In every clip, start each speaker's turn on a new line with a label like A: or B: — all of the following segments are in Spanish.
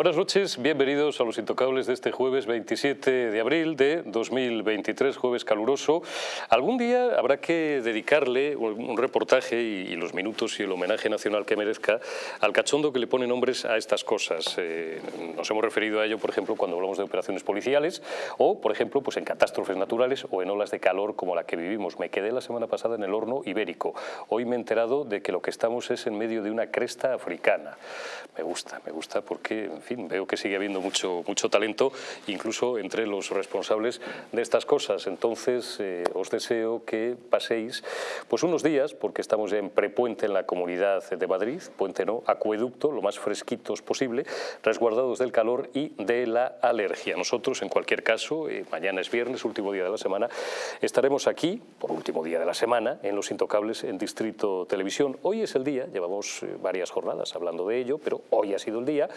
A: Buenas noches, bienvenidos a Los Intocables de este jueves 27 de abril de 2023, jueves caluroso. Algún día habrá que dedicarle un reportaje y, los minutos y el homenaje nacional que merezca al cachondo que le pone nombres a estas cosas. Eh, nos hemos referido a ello, por ejemplo, cuando hablamos de operaciones policiales o, por ejemplo, pues en catástrofes naturales o en olas de calor como la que vivimos. Me quedé la semana pasada en el horno ibérico. Hoy me he enterado de que lo que estamos es en medio de una cresta africana. Me gusta, me gusta porque en fin, veo que sigue habiendo mucho, mucho talento, incluso entre los responsables de estas cosas. Entonces, eh, os deseo que paséis pues unos días, porque estamos ya en prepuente en la Comunidad de Madrid, puente no, acueducto, lo más fresquitos posible, resguardados del calor y de la alergia. Nosotros, en cualquier caso, eh, mañana es viernes, último día de la semana, estaremos aquí, por último día de la semana, en Los Intocables, en Distrito Televisión. Hoy es el día, llevamos eh, varias jornadas hablando de ello, pero hoy ha sido el día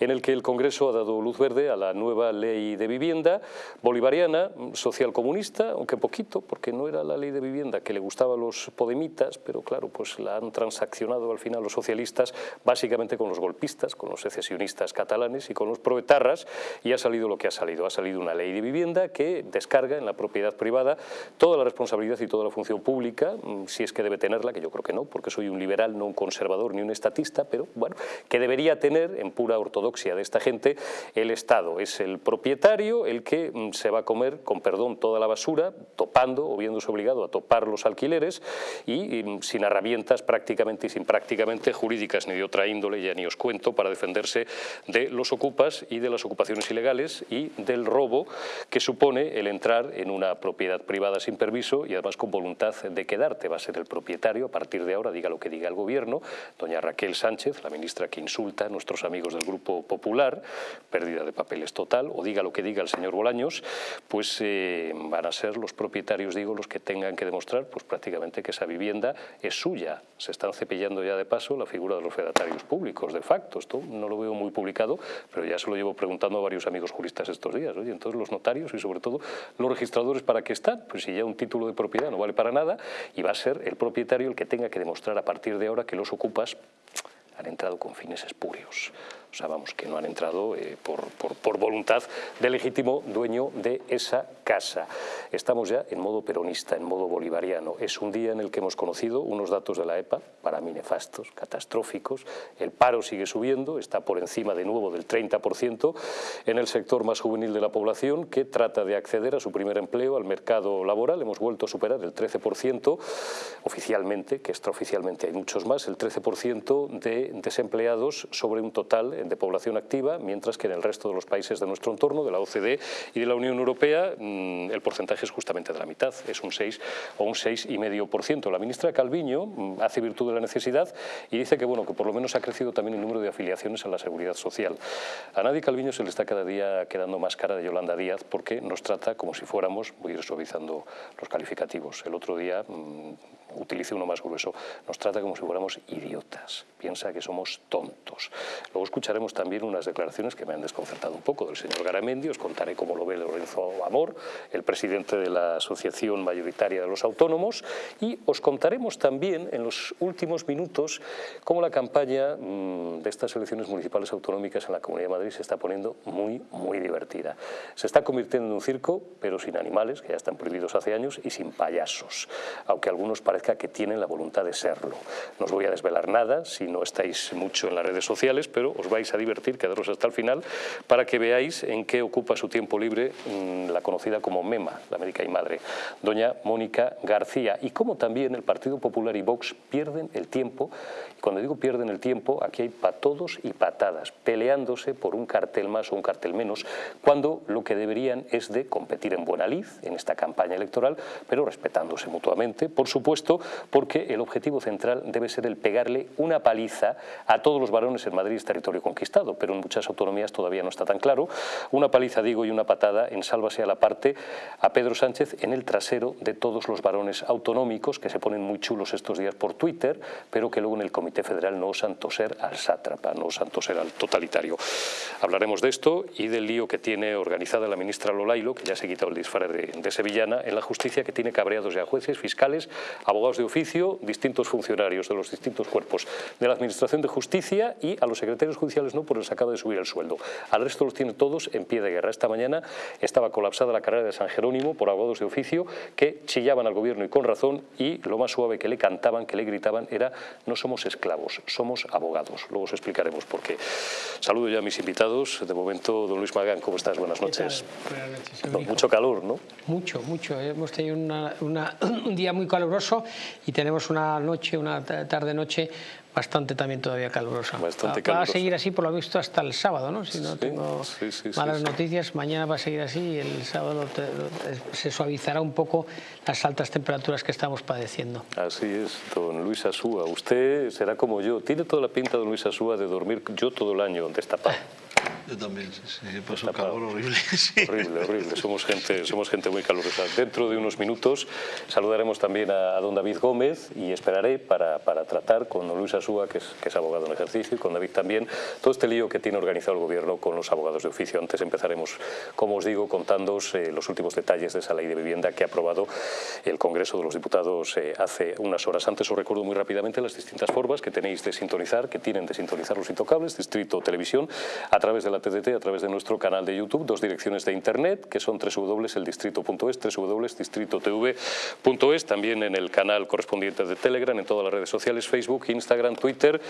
A: en el que el Congreso ha dado luz verde a la nueva ley de vivienda bolivariana, socialcomunista, aunque poquito, porque no era la ley de vivienda que le gustaba a los podemitas, pero claro, pues la han transaccionado al final los socialistas, básicamente con los golpistas, con los secesionistas catalanes y con los proetarras, y ha salido lo que ha salido. Ha salido una ley de vivienda que descarga en la propiedad privada toda la responsabilidad y toda la función pública, mm, si es que debe tenerla, que yo creo que no, porque soy un liberal, no un conservador ni un estatista, pero bueno, que debería tener en pura ortodoxia de esta gente, el Estado es el propietario, el que mm, se va a comer, con perdón, toda la basura, topando o viéndose obligado a topar los alquileres y, mm, sin herramientas prácticamente y sin prácticamente jurídicas ni de otra índole, ya ni os cuento, para defenderse de los ocupas y de las ocupaciones ilegales y del robo que supone el entrar en una propiedad privada sin permiso y además con voluntad de quedarte. Va a ser el propietario a partir de ahora, diga lo que diga el gobierno, doña Raquel Sánchez, la ministra que insulta a nuestros amigos del Grupo Popular pérdida de papeles total, o diga lo que diga el señor Bolaños, pues eh, van a ser los propietarios, digo, los que tengan que demostrar pues prácticamente que esa vivienda es suya. Se están cepillando ya de paso la figura de los fedatarios públicos, de facto. Esto no lo veo muy publicado, pero ya se lo llevo preguntando a varios amigos juristas estos días. Oye, entonces los notarios y sobre todo los registradores, ¿para qué están? Pues si ya un título de propiedad no vale para nada y va a ser el propietario el que tenga que demostrar a partir de ahora que los ocupas han entrado con fines espurios. O que no han entrado eh, por, por, voluntad del legítimo dueño de esa casa. Estamos ya en modo peronista, en modo bolivariano. Es un día en el que hemos conocido unos datos de la EPA, para mí nefastos, catastróficos. El paro sigue subiendo, está por encima de nuevo del 30% en el sector más juvenil de la población que trata de acceder a su primer empleo, al mercado laboral. Hemos vuelto a superar el 13% oficialmente, que extraoficialmente hay muchos más, el 13% de desempleados sobre un total de población activa, mientras que en el resto de los países de nuestro entorno, de la OCDE y de la Unión Europea, mm, el porcentaje es justamente de la mitad, es un 6 o un 6,5%. La ministra Calviño mm, hace virtud de la necesidad y dice que, bueno, que por lo menos ha crecido también el número de afiliaciones a la seguridad social. A nadie Calviño se le está cada día quedando más cara de Yolanda Díaz porque nos trata como si fuéramos, voy a ir suavizando los calificativos. El otro día mm, utilice uno más grueso, nos trata como si fuéramos idiotas, piensa que somos tontos. Luego escucharemos también unas declaraciones que me han desconcertado un poco del señor Garamendi, os contaré cómo lo ve Lorenzo Amor, el presidente de la Asociación Mayoritaria de los Autónomos, y os contaremos también en los últimos minutos cómo la campaña mm, de estas elecciones municipales autonómicas en la Comunidad de Madrid se está poniendo muy, muy divertida. Se está convirtiendo en un circo, pero sin animales, que ya están prohibidos hace años, y sin payasos, aunque algunos parecen que tienen la voluntad de serlo. No os voy a desvelar nada si no estáis mucho en las redes sociales, pero os vais a divertir, quedaros hasta el final, para que veáis en qué ocupa su tiempo libre mm, la conocida como MEMA, la médica y madre, doña Mónica García, y cómo también el Partido Popular y Vox pierden el tiempo, cuando digo pierden el tiempo, aquí hay patodos y patadas, peleándose por un cartel más o un cartel menos, cuando lo que deberían es de competir en buena lid en esta campaña electoral, pero respetándose mutuamente, por supuesto, porque el objetivo central debe ser el pegarle una paliza a todos los varones en Madrid, territorio conquistado, pero en muchas autonomías todavía no está tan claro. Una paliza, digo, y una patada en sálvase a la parte a Pedro Sánchez en el trasero de todos los varones autonómicos que se ponen muy chulos estos días por Twitter, pero que luego en el Comité Federal no osan toser al sátrapa, no osan toser al totalitario. Hablaremos de esto y del lío que tiene organizada la ministra Lolailo, que ya se ha quitado el disfraz de, de sevillana, en la justicia que tiene cabreados ya jueces, fiscales, abogados abogados de oficio, distintos funcionarios de los distintos cuerpos de la Administración de Justicia y a los secretarios judiciales no, porque les acaba de subir el sueldo. Al resto los tiene todos en pie de guerra. Esta mañana estaba colapsada la carrera de San Jerónimo por abogados de oficio que chillaban al gobierno y con razón y lo más suave que le cantaban, que le gritaban era no somos esclavos, somos abogados. Luego os explicaremos por qué. Saludo ya a mis invitados. De momento, don Luis Magán, ¿cómo estás? Buenas noches.
B: Buenas noches.
A: mucho calor, ¿no?
B: Mucho, mucho. Hemos tenido un día muy caluroso y tenemos una noche, una tarde-noche bastante también todavía calurosa.
A: Bastante
B: va, va, a seguir así por lo visto hasta el sábado, ¿no? Si no tengo malas noticias, mañana va a seguir así y el sábado se suavizará un poco las altas temperaturas que estamos padeciendo.
A: Así es, don Luis Asúa. Usted será como yo. Tiene toda la pinta, don Luis Asúa, de dormir yo todo el año destapado.
C: Yo también, sí, sí, paso un calor horrible.
A: Horrible, horrible. Somos gente, somos gente muy calurosa. Dentro de unos minutos saludaremos también a, don David Gómez y esperaré para, para tratar con Luis Asúa, que es, que es, abogado en ejercicio, y con David también, todo este lío que tiene organizado el Gobierno con los abogados de oficio. Antes empezaremos, como os digo, contándoos eh, los últimos detalles de esa ley de vivienda que ha aprobado el Congreso de los Diputados eh, hace unas horas. Antes os recuerdo muy rápidamente las distintas formas que tenéis de sintonizar, que tienen de sintonizar los intocables, Distrito Televisión, a través de la TDT a través de nuestro canal de YouTube, dos direcciones de internet que son www.eldistrito.es, www.distritotv.es, también en el canal correspondiente de Telegram, en todas las redes sociales, Facebook, Instagram, Twitter.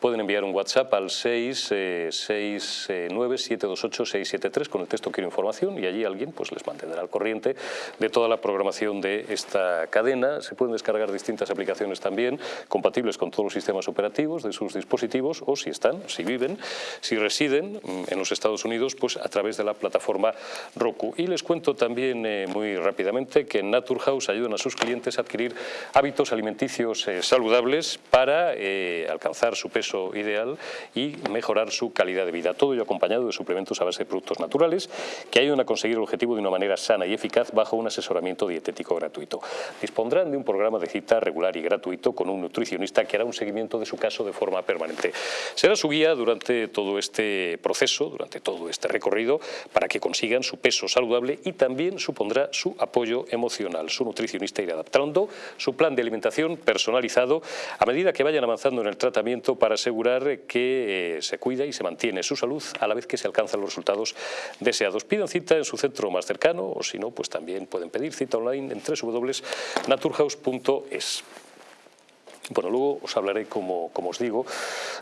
A: Pueden enviar un WhatsApp al 669-728-673 con el texto Quiero información y allí alguien pues les mantendrá al corriente de toda la programación de esta cadena. Se pueden descargar distintas aplicaciones también compatibles con todos los sistemas operativos de sus dispositivos o si están, si viven, si residen en los Estados Unidos pues a través de la plataforma Roku. Y les cuento también eh, muy rápidamente que en Naturhaus ayudan a sus clientes a adquirir hábitos alimenticios eh, saludables para eh, alcanzar su peso ideal y mejorar su calidad de vida. Todo ello acompañado de suplementos a base de productos naturales que ayudan a conseguir el objetivo de una manera sana y eficaz bajo un asesoramiento dietético gratuito. Dispondrán de un programa de cita regular y gratuito con un nutricionista que hará un seguimiento de su caso de forma permanente. Será su guía durante todo este proceso, durante todo este recorrido para que consigan su peso saludable y también supondrá su apoyo emocional. Su nutricionista irá adaptando su plan de alimentación personalizado a medida que vayan avanzando en el tratamiento para asegurar que eh, se cuida y se mantiene su salud a la vez que se alcanzan los resultados deseados. Pidan cita en su centro más cercano o si no, pues también pueden pedir cita online en www.naturhaus.es. Bueno, luego os hablaré, como, como, os digo,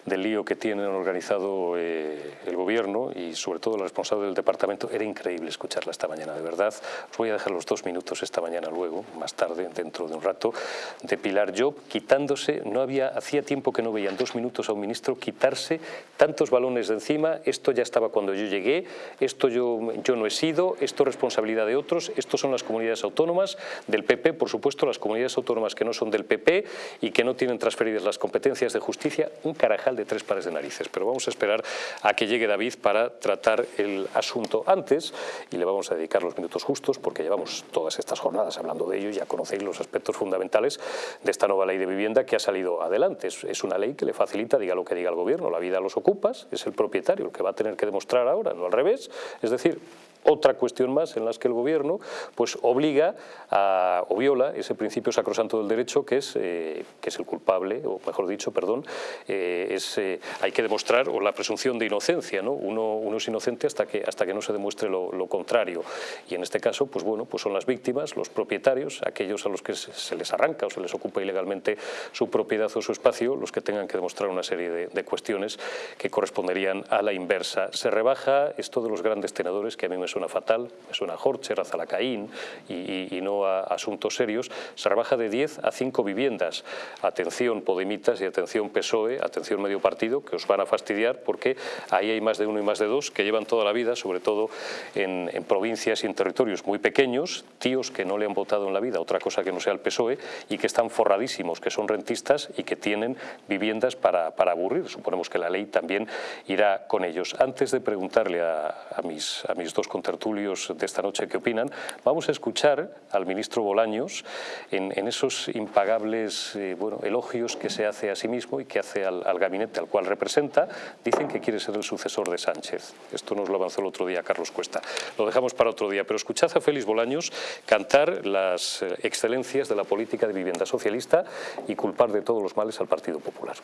A: del lío que tienen organizado eh, el gobierno y sobre todo el responsable del departamento. Era increíble escucharla esta mañana, de verdad. Os voy a dejar los dos minutos esta mañana luego, más tarde, dentro de un rato, de Pilar Job, quitándose, no había, hacía tiempo que no veían dos minutos a un ministro quitarse tantos balones de encima, esto ya estaba cuando yo llegué, esto yo, yo no he sido, esto es responsabilidad de otros, esto son las comunidades autónomas del PP, por supuesto, las comunidades autónomas que no son del PP y que no tienen transferidas las competencias de justicia, un carajal de tres pares de narices. Pero vamos a esperar a que llegue David para tratar el asunto antes y le vamos a dedicar los minutos justos porque llevamos todas estas jornadas hablando de ello ya conocéis los aspectos fundamentales de esta nueva ley de vivienda que ha salido adelante. Es, una ley que le facilita, diga lo que diga el gobierno, la vida a los ocupas, es el propietario el que va a tener que demostrar ahora, no al revés. Es decir, otra cuestión más en las que el gobierno pues obliga o viola ese principio sacrosanto del derecho que es, eh, que es el culpable, o mejor dicho, perdón, eh, es, eh, hay que demostrar o la presunción de inocencia, ¿no? uno, uno es inocente hasta que, hasta que no se demuestre lo, contrario y en este caso pues bueno, pues son las víctimas, los propietarios, aquellos a los que se les arranca o se les ocupa ilegalmente su propiedad o su espacio, los que tengan que demostrar una serie de, de cuestiones que corresponderían a la inversa. Se rebaja esto de los grandes tenedores que a mí me suena fatal, me suena a Horcher, a Zalacaín y, y, no a asuntos serios, se rebaja de 10 a 5 viviendas. Atención Podemitas y atención PSOE, atención medio partido, que os van a fastidiar porque ahí hay más de uno y más de dos que llevan toda la vida, sobre todo en, en provincias y en territorios muy pequeños, tíos que no le han votado en la vida, otra cosa que no sea el PSOE, y que están forradísimos, que son rentistas y que tienen viviendas para, para aburrir. Suponemos que la ley también irá con ellos. Antes de preguntarle a, a mis, a mis dos tertulios de esta noche que opinan, vamos a escuchar al ministro Bolaños en, esos impagables eh, elogios que se hace a sí mismo y que hace al, al, gabinete al cual representa. Dicen que quiere ser el sucesor de Sánchez. Esto nos lo avanzó el otro día Carlos Cuesta. Lo dejamos para otro día, pero escuchad a Félix Bolaños cantar las eh, excelencias de la política de vivienda socialista y culpar de todos los males al Partido Popular.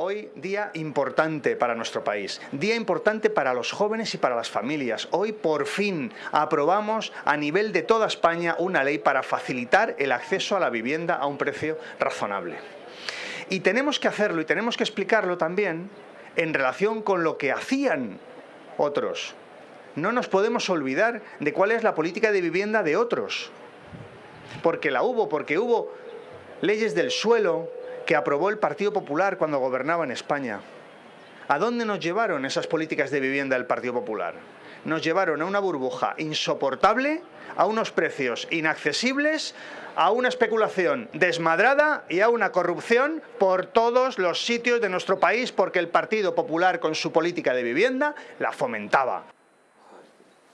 D: Hoy día importante para nuestro país, día importante para los jóvenes y para las familias. Hoy por fin aprobamos a nivel de toda España una ley para facilitar el acceso a la vivienda a un precio razonable. Y tenemos que hacerlo y tenemos que explicarlo también en relación con lo que hacían otros. No nos podemos olvidar de cuál es la política de vivienda de otros. Porque la hubo, porque hubo leyes del suelo, que aprobó el Partido Popular cuando gobernaba en España. ¿A dónde nos llevaron esas políticas de vivienda del Partido Popular? Nos llevaron a una burbuja insoportable, a unos precios inaccesibles, a una especulación desmadrada y a una corrupción por todos los sitios de nuestro país porque el Partido Popular con su política de vivienda la fomentaba.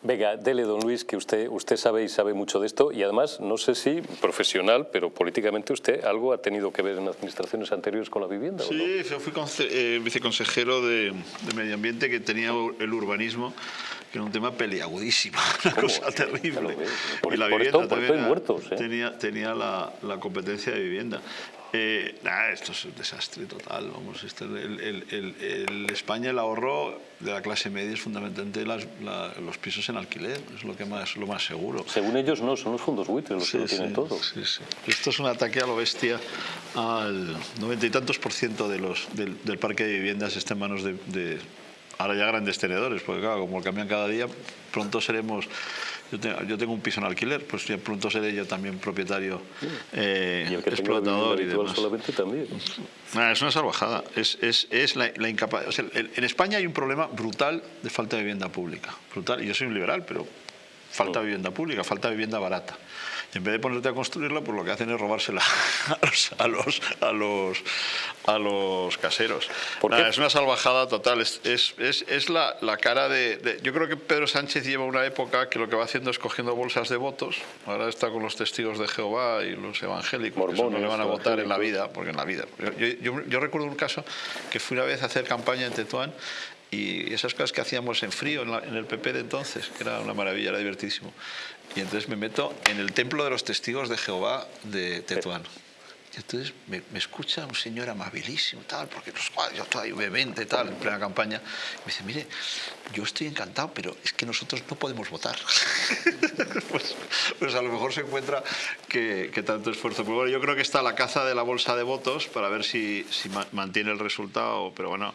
A: Venga, dele, don Luis, que usted, usted sabe y sabe mucho de esto y además, no sé si profesional, pero políticamente used algo ha tenido que ver en administraciones anteriores con la vivienda.
C: Sí, yo fui eh, viceconsejero de, Medio Ambiente que tenía el urbanismo que era un tema peliagudísimo, una cosa terrible.
A: y la vivienda también muertos, ¿eh?
C: tenía, tenía la, la, competencia de vivienda. Eh, esto es un desastre total. Vamos, este, el, España el ahorro de la clase media es fundamentalmente los pisos en alquiler, es lo que más lo más seguro.
A: Según ellos no, son los fondos buitres los que lo tienen todo.
C: Esto es un ataque a lo bestia al noventa y tantos por ciento de los, del, parque de viviendas está en manos de, ahora ya grandes tenedores, porque claro, como cambian cada día, pronto seremos yo tengo, un piso en alquiler, pues ya pronto seré yo también propietario eh,
A: ¿Y el que explotador y demás. solamente también.
C: es una salvajada. Es, es, es la, la incapacidad. en España hay un problema brutal de falta de vivienda pública. Brutal. Y yo soy un liberal, pero falta vivienda pública, falta vivienda barata en vez de ponerte a construirla, pues lo que hacen es robársela a los, a los, a los, caseros. es una salvajada total, es, es, es, la, la, cara de, Yo creo que Pedro Sánchez lleva una época que lo que va haciendo es cogiendo bolsas de votos, ahora está con los testigos de Jehová y los evangélicos, que no le van a votar en la vida, porque en la vida... Yo, yo, yo recuerdo un caso que fui una vez a hacer campaña en Tetuán y esas cosas que hacíamos en frío en, el PP de entonces, que era una maravilla, era divertísimo. Y entonces me meto en el templo de los testigos de Jehová de Tetuán. Y entonces me, escucha un señor amabilísimo, tal, porque los yo todavía vehemente, tal, en plena campaña. me dice, mire, yo estoy encantado, pero es que nosotros no podemos votar. pues, pues, a lo mejor se encuentra que, tanto esfuerzo. Pero bueno, yo creo que está la caza de la bolsa de votos para ver si, si mantiene el resultado, pero bueno,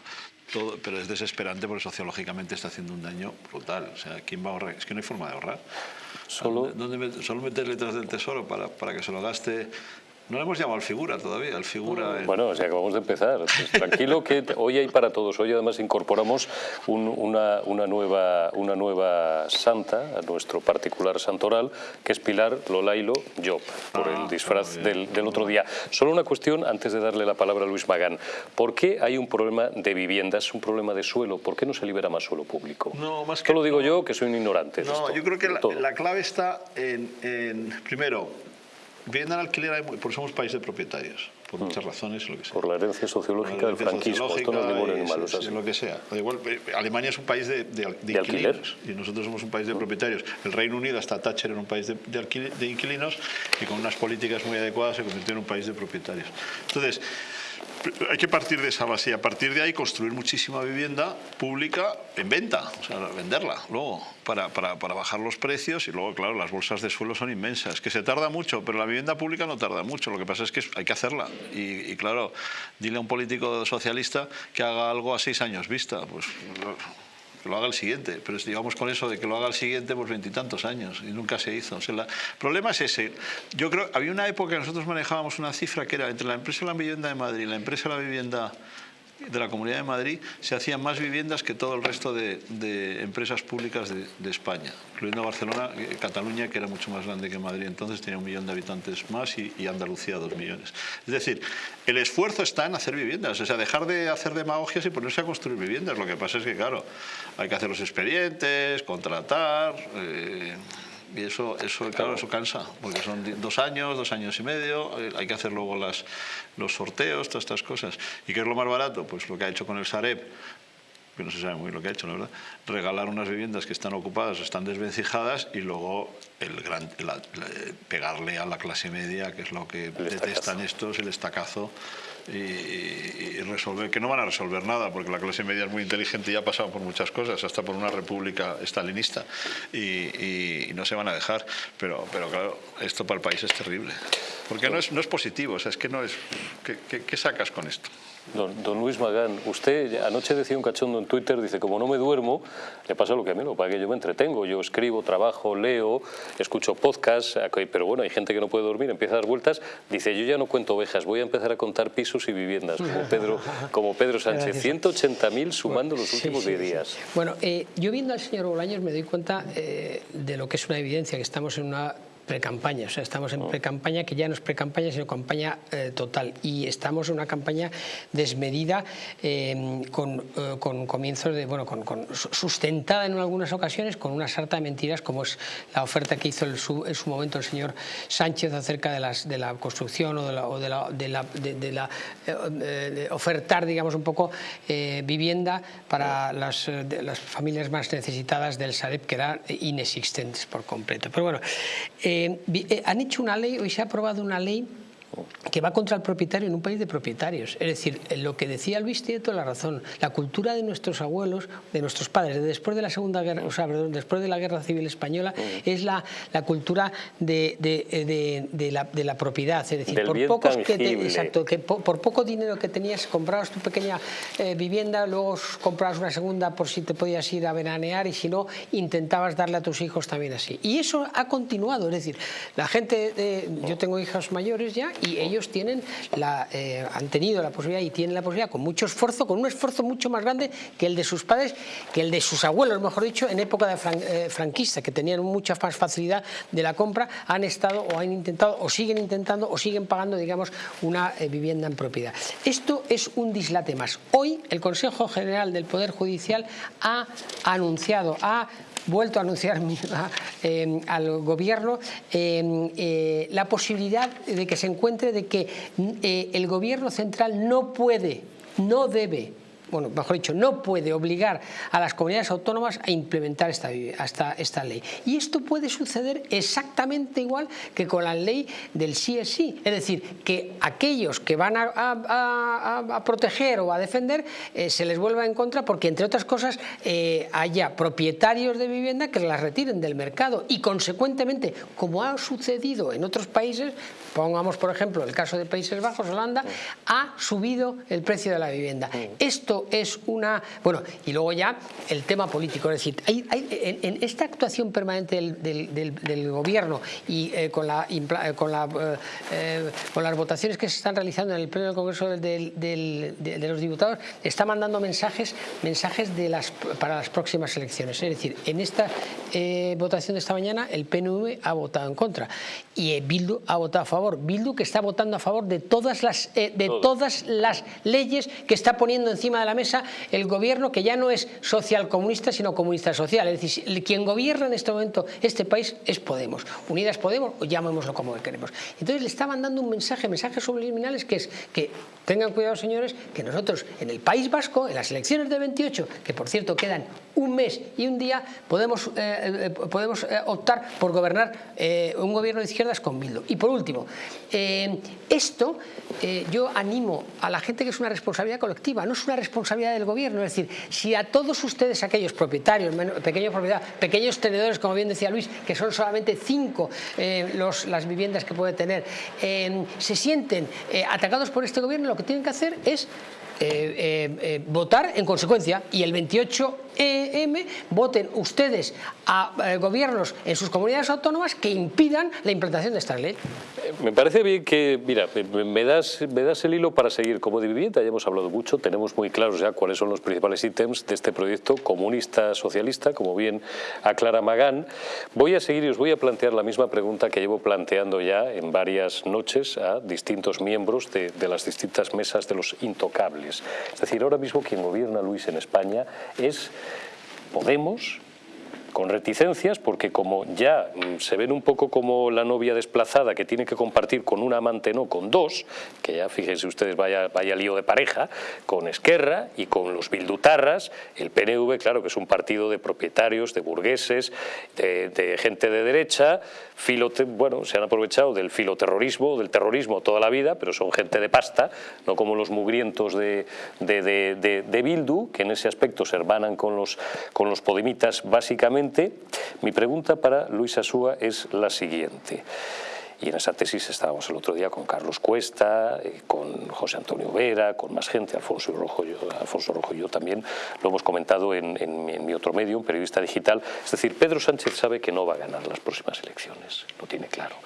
C: pero es desesperante porque sociológicamente está haciendo un daño brutal. O sea, ¿quién va a ahorrar? Es que no hay forma de ahorrar. Solo, ¿Dónde, solo meter letras del tesoro para, para que se lo gaste no le hemos llamado al figura todavía, al figura...
A: Bueno, o sea, acabamos de empezar. Pues tranquilo que hoy hay para todos. Hoy además incorporamos una, una, nueva, una nueva santa a nuestro particular santoral, que es Pilar Lolailo Job, por el ah, disfraz del, del, otro día. Solo una cuestión antes de darle la palabra a Luis Magán. ¿Por qué hay un problema de viviendas, un problema de suelo? ¿Por qué no se libera más suelo público?
C: No, más
A: que... lo digo yo, que soy un ignorante.
C: No, yo creo que la, la, clave está en, en primero, Vivienda en alquiler, porque somos país de propietarios, por mm. muchas razones, lo que sea.
A: Por la herencia sociológica del franquismo, esto no es
C: Lo que sea. Igual, eh, Alemania es un país de, de, inquilinos y nosotros somos un país de mm. propietarios. El Reino Unido, hasta Thatcher, era un país de, de inquilinos y con unas políticas muy adecuadas se convirtió en un país de propietarios. Entonces, hay que partir de esa base y a partir de ahí construir muchísima vivienda pública en venta, o sea, venderla luego para, para, para, bajar los precios y luego, claro, las bolsas de suelo son inmensas, que se tarda mucho, pero la vivienda pública no tarda mucho, lo que pasa es que hay que hacerla. Y, y claro, dile a un político socialista que haga algo a seis años vista, pues que lo haga el siguiente, pero digamos con eso de que lo haga el siguiente, pues veintitantos años, y nunca se hizo. el problema es ese. Yo creo, había una época que nosotros manejábamos una cifra que era entre la empresa de la vivienda de Madrid y la empresa de la vivienda de la Comunidad de Madrid se hacían más viviendas que todo el resto de, empresas públicas de, España, incluyendo Barcelona, eh, Cataluña, que era mucho más grande que Madrid, entonces tenía un millón de habitantes más, y, Andalucía dos millones. Es decir, el esfuerzo está en hacer viviendas, o sea, dejar de hacer demagogias y ponerse a construir viviendas. Lo que pasa es que, claro, hay que hacer los expedientes, contratar... Eh, y eso, eso, claro, eso cansa, porque son dos años, dos años y medio, eh, hay que hacer luego las, los sorteos, todas estas cosas. ¿Y qué es lo más barato? Pues lo que ha hecho con el Sareb, que no se sabe muy bien lo que ha hecho, la verdad, regalar unas viviendas que están ocupadas, están desvencijadas y luego el gran, pegarle a la clase media, que es lo que detestan estos, el estacazo y, resolver, que no van a resolver nada, porque la clase media es muy inteligente y ha pasado por muchas cosas, hasta por una república estalinista, y, no se van a dejar. Pero, pero claro, esto para el país es terrible. Porque no es, no es positivo, o sea, es que no es... ¿Qué, qué sacas con esto?
A: Don, Luis Magán, usted anoche decía un cachondo en Twitter, dice, como no me duermo, le pasa lo que a mí, lo para que yo me entretengo, yo escribo, trabajo, leo, escucho podcasts, pero bueno, hay gente que no puede dormir, empieza a dar vueltas, dice, yo ya no cuento ovejas, voy a empezar a contar pisos y viviendas, como Pedro, como Pedro Sánchez, 180.000 sumando los últimos 10 días.
B: Bueno, eh, yo viendo al señor Bolaños me doy cuenta eh, de lo que es una evidencia, que estamos en una pre-campaña, o sea, estamos en oh. pre-campaña que ya no es pre-campaña, sino campaña eh, total. Y estamos en una campaña desmedida eh, con, eh, con, comienzos de, bueno, con, sustentada en algunas ocasiones con una sarta de mentiras, como es la oferta que hizo en su, momento el señor Sánchez acerca de, las, de la construcción o de la, o de la, de la, de, la ofertar, digamos, un poco vivienda para las, las familias más necesitadas del Sareb, que eran inexistentes por completo. Pero bueno, eh, eh, han hecho una ley, hoy se ha aprobado una ley que va contra el propietario en un país de propietarios. Es decir, lo que decía Luis tiene toda la razón. La cultura de nuestros abuelos, de nuestros padres, después de la Segunda Guerra, o sea, después de la Guerra Civil Española, es la, la cultura de, de, de, la, de, la, propiedad. Es decir, por, pocos que exacto, que por, poco dinero que tenías, comprabas tu pequeña eh, vivienda, luego comprabas una segunda por si te podías ir a veranear y si no, intentabas darle a tus hijos también así. Y eso ha continuado. Es decir, la gente, yo tengo hijos mayores ya y ellos tienen la, eh, han tenido la posibilidad y tienen la posibilidad con mucho esfuerzo, con un esfuerzo mucho más grande que el de sus padres, que el de sus abuelos, mejor dicho, en época de eh, franquista, que tenían mucha más facilidad de la compra, han estado o han intentado o siguen intentando o siguen pagando, digamos, una eh, vivienda en propiedad. Esto es un dislate más. Hoy el Consejo General del Poder Judicial ha anunciado, ha vuelto a anunciar eh, al gobierno eh, eh, la posibilidad de que se encuentre de que el gobierno central no puede, no debe bueno, mejor dicho, no puede obligar a las comunidades autónomas a implementar esta, esta, ley. Y esto puede suceder exactamente igual que con la ley del sí es sí. Es decir, que aquellos que van a, proteger o a defender eh, se les vuelva en contra porque, entre otras cosas, eh, haya propietarios de vivienda que las retiren del mercado y, consecuentemente, como ha sucedido en otros países, pongamos por ejemplo el caso de Países Bajos, Holanda, ha subido el precio de la vivienda. Esto es una... Bueno, y luego ya el tema político, es decir, hay, en, esta actuación permanente del, gobierno y eh, con, la, eh, con, la, eh, con las votaciones que se están realizando en el Pleno del Congreso de, los Diputados, está mandando mensajes, mensajes de las, para las próximas elecciones. Es decir, en esta votación de esta mañana el PNV ha votado en contra y Bildu ha votado a favor Bildu que está votando a favor de todas las, eh, de todas las leyes que está poniendo encima de la mesa el gobierno que ya no es social comunista sino comunista social. Es decir, quien gobierna en este momento este país es Podemos. Unidas Podemos o llamémoslo como queremos. Entonces le está mandando un mensaje, mensajes subliminales que es que tengan cuidado señores que nosotros en el País Vasco, en las elecciones de 28, que por cierto quedan un mes y un día, podemos, eh, eh, podemos optar por gobernar un gobierno de izquierdas con Bildu. Y por último, eh, esto eh, yo animo a la gente que es una responsabilidad colectiva, no es una responsabilidad del gobierno. Es decir, si a todos ustedes, aquellos propietarios, pequeños propietarios, pequeños tenedores, como bien decía Luis, que son solamente cinco eh, las viviendas que puede tener, se sienten atacados por este gobierno, lo que tienen que hacer es votar en consecuencia y el 28 EM voten ustedes a eh, gobiernos en sus comunidades autónomas que impidan la implantación de esta ley.
A: Eh, me parece bien que, mira, me das, me das el hilo para seguir. Como de vivienda ya hemos hablado mucho, tenemos muy claros ya cuáles son los principales ítems de este proyecto comunista-socialista, como bien aclara Magán. Voy a seguir y os voy a plantear la misma pregunta que llevo planteando ya en varias noches a distintos miembros de, de las distintas mesas de los intocables. Es decir, ahora mismo quien gobierna Luis en España es Podemos, con reticencias, porque como ya mm, se ven un poco como la novia desplazada que tiene que compartir con un amante, no, con dos, que ya fíjense ustedes, vaya, vaya lío de pareja, con Esquerra y con los Bildutarras, el PNV, claro que es un partido de propietarios, de burgueses, de, gente de derecha, bueno, se han aprovechado del filoterrorismo, del terrorismo toda la vida, pero son gente de pasta, no como los mugrientos de, de, Bildu, que en ese aspecto se hermanan con los, con los podemitas básicamente. Mi pregunta para Luis Asúa es la siguiente. Y en esa tesis estábamos el otro día con Carlos Cuesta, eh, con José Antonio Vera, con más gente, Alfonso Rojo, yo, Alfonso Rojo y yo también lo hemos comentado en, mi otro medio, un periodista digital. Es decir, Pedro Sánchez sabe que no va a ganar las próximas elecciones, lo tiene claro.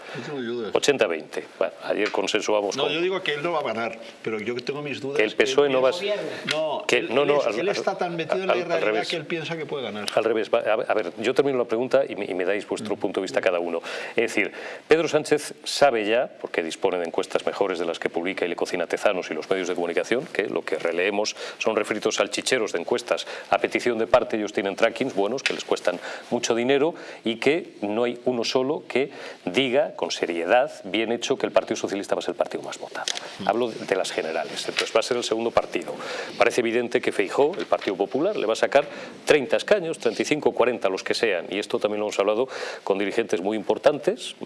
A: 80-20. Bueno, ayer consensuamos...
C: No, yo digo que él no va a ganar, pero yo tengo mis dudas...
A: Que el PSOE no va a...
C: No, que, no, no, él, está tan metido en la irrealidad que él piensa que puede ganar.
A: Al revés. A ver, yo termino la pregunta y me, y me dais vuestro punto de vista cada uno. Es decir, Pedro Sánchez sabe ya, porque dispone de encuestas mejores de las que publica y le cocina Tezanos y los medios de comunicación, que lo que releemos son refritos salchicheros de encuestas a petición de parte, ellos tienen trackings buenos que les cuestan mucho dinero y que no hay uno solo que diga con seriedad, bien hecho, que el Partido Socialista va a ser el partido más votado. Hablo de las generales, entonces va a ser el segundo partido. Parece evidente que Feijó, el Partido Popular, le va a sacar 30 escaños, 35, 40, los que sean, y esto también lo hemos hablado con dirigentes muy importantes,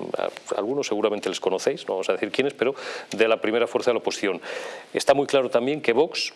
A: algunos seguramente les conocéis, no vamos a decir quiénes, pero de la primera fuerza de la oposición. Está muy claro también que Vox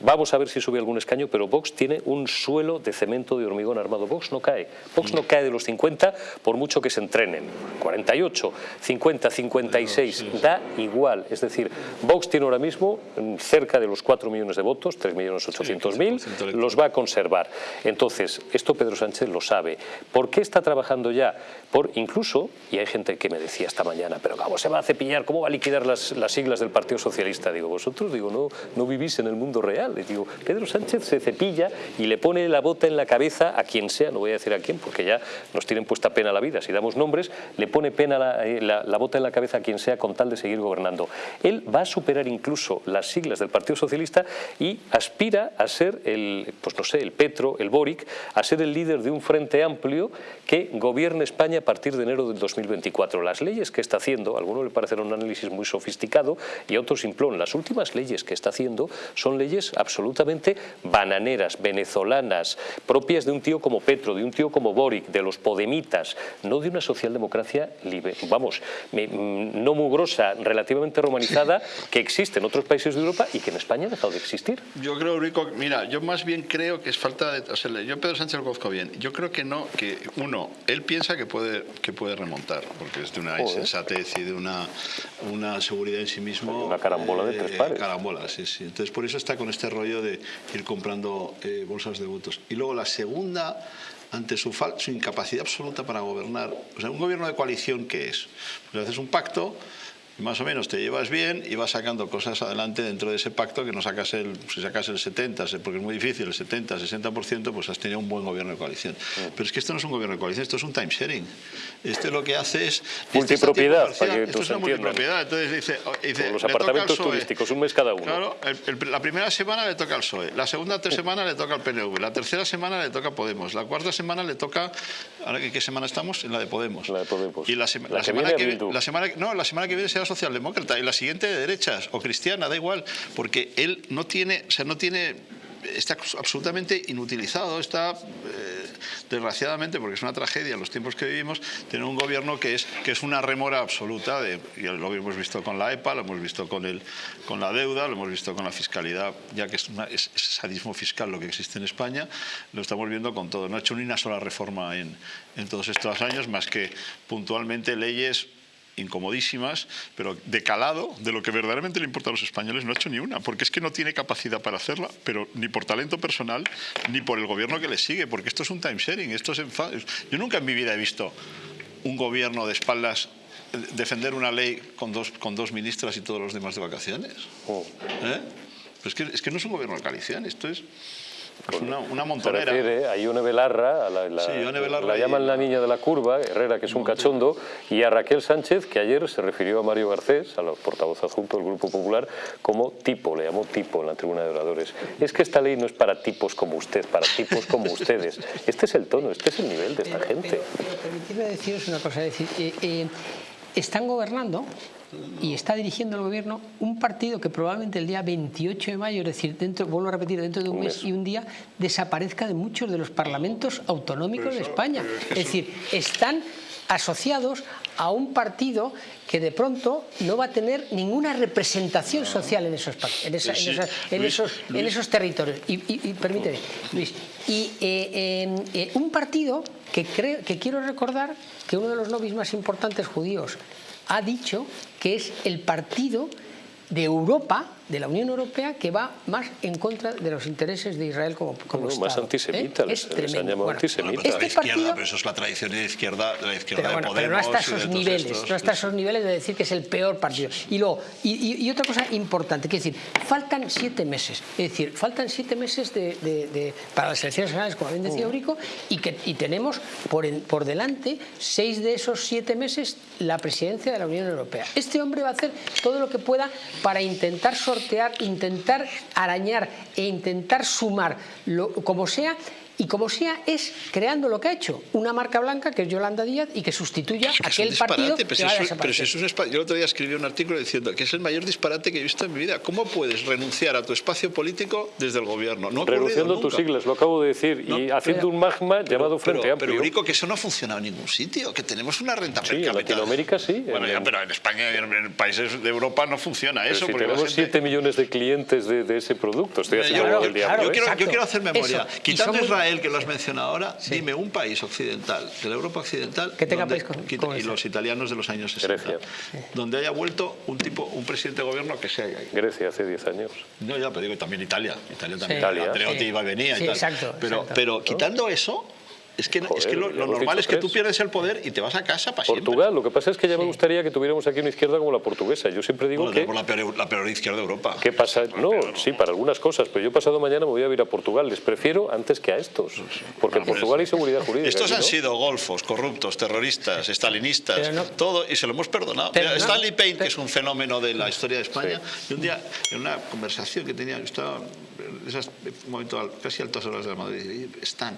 A: Vamos a ver si sube algún escaño, pero Vox tiene un suelo de cemento de hormigón armado. Vox no cae. Vox no cae de los 50 por mucho que se entrenen. 48, 50, 56, da igual. Es decir, Vox tiene ahora mismo cerca de los 4 millones de votos, 3.800.000, los va a conservar. Entonces, esto Pedro Sánchez lo sabe. ¿Por qué está trabajando ya? Por incluso, y hay gente que me decía esta mañana, pero ¿cómo se va a cepillar? ¿Cómo va a liquidar las, las siglas del Partido Socialista? Digo, vosotros digo, no, no vivís en el mundo real digo, Pedro Sánchez se cepilla y le pone la bota en la cabeza a quien sea, no voy a decir a quién porque ya nos tienen puesta pena la vida, si damos nombres, le pone pena la, eh, la, bota en la cabeza a quien sea con tal de seguir gobernando. Él va a superar incluso las siglas del Partido Socialista y aspira a ser el, pues no sé, el Petro, el Boric, a ser el líder de un frente amplio que gobierne España a partir de enero del 2024. Las leyes que está haciendo, a algunos le parecerá un análisis muy sofisticado y a otros simplón. Las últimas leyes que está haciendo son leyes absolutamente bananeras, venezolanas, propias de un tío como Petro, de un tío como Boric, de los podemitas, no de una socialdemocracia, libre, vamos, no mugrosa, relativamente romanizada, que existe en otros países de Europa y que en España ha dejado de existir.
C: Yo creo, Rico, mira, yo más bien creo que es falta de... O sea, yo Pedro Sánchez lo conozco bien. Yo creo que no, que uno, él piensa que puede, que puede remontar, porque es de una insensatez y de una, una seguridad en sí mismo.
A: Una carambola de tres eh, pares.
C: carambola, sí, sí. Entonces por eso está con este rollo de ir comprando eh, bolsas de votos. Y luego la segunda, ante su, su incapacidad absoluta para gobernar, o sea, un gobierno de coalición, ¿qué es? Pues haces un pacto más o menos te llevas bien y vas sacando cosas adelante dentro de ese pacto que no sacas el, si sacas el 70, porque es muy difícil, el 70, 60%, pues has tenido un buen gobierno de coalición. Pero es que esto no es un gobierno de coalición, esto es un time sharing. Esto lo que hace es...
A: Multipropiedad, para que
C: Esto es una multipropiedad. Entonces dice... dice
A: los apartamentos turísticos, un mes cada uno.
C: Claro, la primera semana le toca al PSOE, la segunda semana le toca al PNV, la tercera semana le toca a Podemos, la cuarta semana le toca... ¿Ahora qué semana estamos? En la de Podemos.
A: La de Podemos.
C: Y la, semana que, la semana No, la semana que viene será socialdemócrata la siguiente de derechas o cristiana, da igual, porque él no tiene, o sea, no tiene está absolutamente inutilizado, está eh, desgraciadamente, porque es una tragedia en los tiempos que vivimos, tener un gobierno que es, que es una remora absoluta, de, lo hemos visto con la EPA, lo hemos visto con, el, con la deuda, lo hemos visto con la fiscalidad, ya que es, es, sadismo fiscal lo que existe en España, lo estamos viendo con todo. No ha hecho ni una sola reforma en, en todos estos años, más que puntualmente leyes incomodísimas, pero de calado, de lo que verdaderamente le importa a los españoles, no ha hecho ni una, porque es que no tiene capacidad para hacerla, pero ni por talento personal, ni por el gobierno que le sigue, porque esto es un time sharing, esto es Yo nunca en mi vida he visto un gobierno de espaldas defender una ley con dos, con dos ministras y todos los demás de vacaciones. Oh. ¿Eh? es, que, es que no es un gobierno de coalición, esto es... Pues una, una montonera.
A: Se refiere a Ione Belarra, a la, la,
C: Sí, Ione Belarra
A: la
C: y-
A: llaman la niña de la curva, Herrera, que es un cachondo, y a Raquel Sánchez, que ayer se refirió a Mario Garcés, a la portavoz adjunto del Grupo Popular, como tipo, le llamó tipo en la tribuna de oradores. Es que esta ley no es para tipos como usted, para tipos como ustedes. Este es el tono, este es el nivel de esta
B: Pero-
A: gente.
B: Pero, pero permitidme deciros una cosa, es decir, eh, eh, están gobernando y está dirigiendo el gobierno un partido que probablemente el día 28 de mayo, es decir, dentro, vuelvo a repetir, dentro de un,
A: Un
B: mes,
A: mes.
B: y un día, desaparezca de muchos de los parlamentos autonómicos de España. Es decir, están asociados a un partido que de pronto no va a tener ninguna representación social en esos, en esa- en
C: Sí,
B: esas- en
C: Luis,
B: esos, en esos territorios. Y, y- y permíteme, Luis, y eh, eh, eh, un partido que, creo, que quiero recordar que uno de los lobbies más importantes judíos ha dicho que es el partido de Europa, de la Unión Europea, que va más en contra de los intereses de Israel como, como
A: Bueno, más
B: Estado.
A: antisemita,
B: ¿eh?
A: les-
B: Es
A: les han llamado
B: Bueno,
A: antisemitas.
C: Pero,
B: este
C: la izquierda,
B: partido
C: pero eso es la tradición de la izquierda, de la izquierda
B: pero, bueno,
C: de
B: pero
C: Podemos.
B: no hasta esos
C: todos
B: niveles,
C: estos.
B: no hasta esos niveles de decir que es el peor partido. Y luego, y, y- y otra cosa importante, que es decir, faltan siete meses, es decir, faltan siete meses de, de- de- para las elecciones generales, como bien
C: Mm.
B: decía Eurico, y que y tenemos por, en- por delante seis de esos siete meses la presidencia de la Unión Europea. Este hombre va a hacer todo lo que pueda para intentar intentar arañar e intentar sumar, lo- como sea, y como sea es creando lo que ha hecho, una marca blanca que es Yolanda Díaz y que sustituya
C: es
B: aquel
C: disparate,
B: partido
C: pero
B: que
C: si
B: va a
C: eso- pero
B: desaparecer.
C: si eso es un Yo el otro día escribí un artículo diciendo que es el mayor disparate que he visto en mi vida. ¿Cómo puedes renunciar a tu espacio político desde el gobierno? No ha
A: Renunciando a tus siglas, lo acabo de decir, y haciendo un magma llamado Frente
C: pero,
A: Amplio.
C: pero Eurico, que eso no ha funcionado en ningún sitio, que tenemos una renta
A: Sí,
C: per
A: en. Latinoamérica sí,
C: Bueno,
A: en-
C: ya, pero en España y en, en países de Europa no funciona eso.
A: si
C: porque la
A: tenemos
C: gente-
A: 7 millones de clientes de, de ese producto, estoy
C: Mira,
A: haciendo
C: yo,
A: el
C: yo-
A: diablo.
C: yo
A: ¿eh?
C: quiero, yo quiero hacer memoria.
B: Eso.
C: Quitando Israel, que lo has mencionado ahora, dime un país occidental, de la Europa occidental,
B: Que tenga
C: donde-
B: país con- como
C: y
B: ese.
C: los italianos de los años 60,
A: Grecia.
C: donde haya vuelto un tipo, un presidente de gobierno que sea ahí.
A: Grecia hace 10 años.
C: No, ya, pero digo también Italia. Italia también.
B: Italia.
C: Andreotti
B: Sí.
C: iba y venía y
B: Sí,
C: tal.
B: exacto,
C: pero,
B: exacto.
C: pero quitando eso, es que, es que lo, normal es que tú pierdes el poder y te vas a casa para siempre.
A: Portugal, lo que pasa es que ya me
B: Sí.
A: gustaría que tuviéramos aquí una izquierda como la portuguesa. Yo siempre digo
C: Bueno,
A: que...
C: la peor, la peor izquierda de Europa.
A: ¿Qué pasa? No, sí, para algunas cosas, pero yo pasado mañana me voy a ir a Portugal. Les prefiero antes que a estos. Porque en Portugal hay seguridad jurídica.
C: Estos han
A: ¿no?
C: sido golfos, corruptos, terroristas, estalinistas,
B: no-
C: todo, y se lo hemos perdonado.
B: Pero
C: Mira,
B: no-
C: Stanley Payne, que es un fenómeno de la historia de España, y un día, en una conversación que tenía, yo estaba en esas, un momento casi a altas horas de la Madrid, Stan,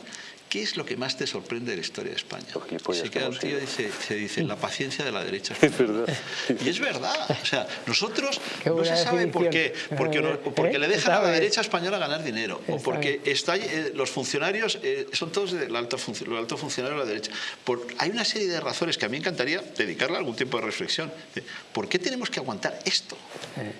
C: ¿qué es lo que más te sorprende de la historia de España? Se queda un tío y dice, se dice, la paciencia de la derecha
A: Es
C: española.
A: verdad.
C: Y es verdad. O sea, nosotros no se sabe por qué.
B: definición.
C: Porque, no-
B: ¿Eh?
C: porque le dejan a la derecha española ganar dinero. O porque está, eh, los funcionarios eh, son todos del alto, func- los altos funcionarios de la derecha. Por- hay una serie de razones que a mí me encantaría dedicarle algún tiempo de reflexión. De, ¿Por qué tenemos que aguantar esto?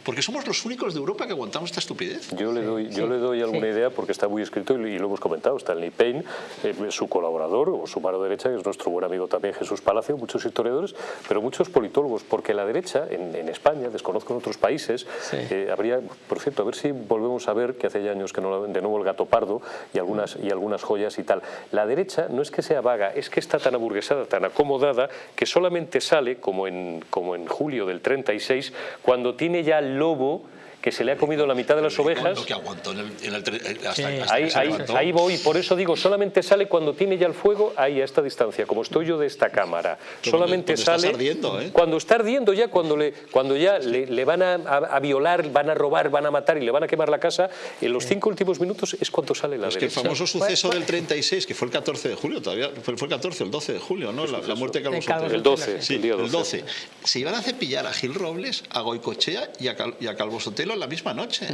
C: Porque somos los únicos de Europa que aguantamos esta estupidez.
A: Yo le doy, yo
B: Sí,
A: le doy alguna
B: sí.
A: idea porque está muy escrito y, y lo hemos comentado. Stanley Payne, eh, su colaborador o su mano derecha, que es nuestro buen amigo también Jesús Palacio, muchos historiadores, pero muchos politólogos, porque la derecha en, en España, desconozco en otros países,
B: Sí.
A: eh, habría, por cierto, a ver si volvemos a ver que hace ya años que no la ven de nuevo el gato pardo y algunas, y algunas joyas y tal. La derecha no es que sea vaga, es que está tan aburguesada, tan acomodada, que solamente sale, como en, como en julio del 36, cuando tiene ya el lobo que se le ha comido la mitad de las ovejas.
C: Lo que aguantó en el, en el tre- hasta,
A: Ahí,
C: que se
A: ahí,
C: levantó.
A: ahí voy, por eso digo, solamente sale cuando tiene ya el fuego ahí a esta distancia, como estoy yo de esta cámara.
C: Pero
A: solamente
C: cuando estás
A: sale
C: ardiendo, ¿eh?
A: cuando está ardiendo ya, cuando le, cuando ya le, le van a, a- a violar, van a robar, van a matar y le van a quemar la casa. En los cinco últimos minutos es cuando sale la
C: Es que el famoso suceso del 36, que fue el 14 de julio, todavía fue, fue el 14 o el 12 de julio, ¿no? La, la muerte de Calvo Sotelo.
A: El 12,
C: Sí,
A: el día
C: el
A: 12.
C: 12. Se iban a cepillar a Gil Robles, a Goicochea y a, Cal- y a Calvo Sotelo en la misma noche.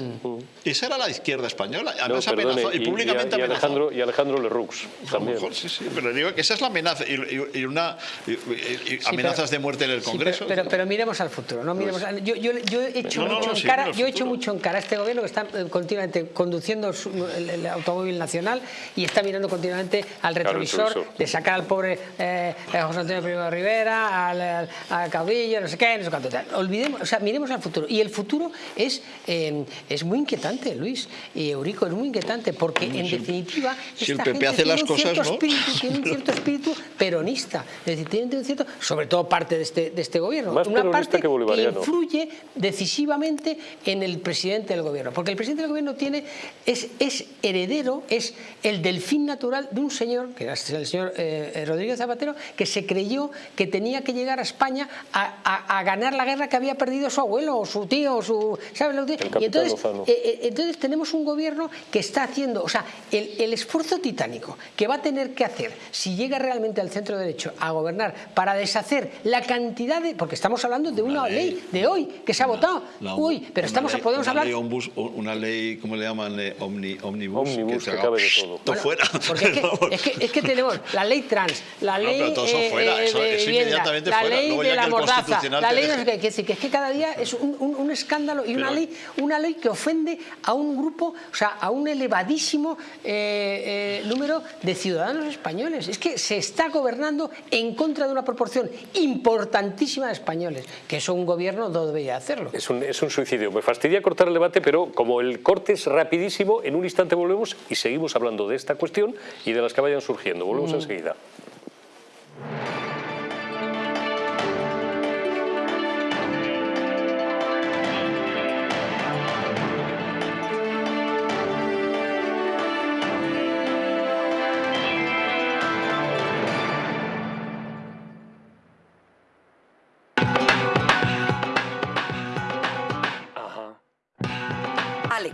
C: Esa era la izquierda española.
A: No,
C: Además
A: perdone,
C: amenazó, y,
A: y,
C: públicamente
A: y y
C: amenazó.
A: Alejandro, y Alejandro Lerroux
C: A lo
A: también.
C: mejor, sí, sí, pero digo que esa es la amenaza y, y- y una y- y- y amenazas de muerte en el
B: Sí,
C: Congreso.
B: pero, pero, pero miremos al futuro. ¿no? Miremos al- yo, yo, yo he hecho
C: No,
B: mucho
C: no,
B: en
C: sí,
B: cara, yo he hecho mucho en cara a este gobierno que está eh, continuamente conduciendo su- el, el automóvil nacional y está mirando continuamente al retrovisor,
A: retrovisor.
B: de sacar al pobre eh, eh, José Antonio Primo de Rivera, al, al- al caudillo, no sé qué, no sé cuánto tal. Olvidemos, o sea, miremos al futuro. Y el futuro es eh, es muy inquietante, Luis y Eurico, es muy inquietante, porque en definitiva
C: si esta el PP hace las cosas, ¿no?
B: espíritu, tiene un cierto espíritu peronista, es decir, tiene un cierto, sobre todo parte de este, de este gobierno,
A: una parte que, que,
B: influye decisivamente en el presidente del gobierno, porque el presidente del gobierno tiene, es, es heredero, es el delfín natural de un señor, que es el señor eh, Rodríguez Zapatero, que se creyó que tenía que llegar a España a, a ganar la guerra que había perdido su abuelo o su tío o su... ¿sabes que y entonces, eh, eh, entonces tenemos un gobierno que está haciendo, o sea, el, esfuerzo titánico que va a tener que hacer si llega realmente al centro derecho a gobernar para deshacer la cantidad de... porque estamos hablando de una, ley, de hoy que se ha votado, uy, pero estamos, podemos hablar...
C: una ley, ¿cómo le llaman? Eh, omni, omnibus,
A: omnibus, que, que cabe de todo.
C: todo fuera.
B: Porque es que, es, que, tenemos la ley trans, la ley
C: todo eso fuera, eso,
B: de
C: vivienda,
B: la
C: fuera.
B: ley de la mordaza, la ley
C: no
B: sé qué, que, es que cada día es un, un, un escándalo y una ley, una ley que ofende a un grupo, o sea, a un elevadísimo eh, eh, número de ciudadanos españoles. Es que se está gobernando en contra de una proporción importantísima de españoles, que eso un gobierno no debería hacerlo.
A: Es un, es un suicidio. Me fastidia cortar el debate, pero como el corte es rapidísimo, en un instante volvemos y seguimos hablando de esta cuestión y de las que vayan surgiendo. Volvemos mm. enseguida.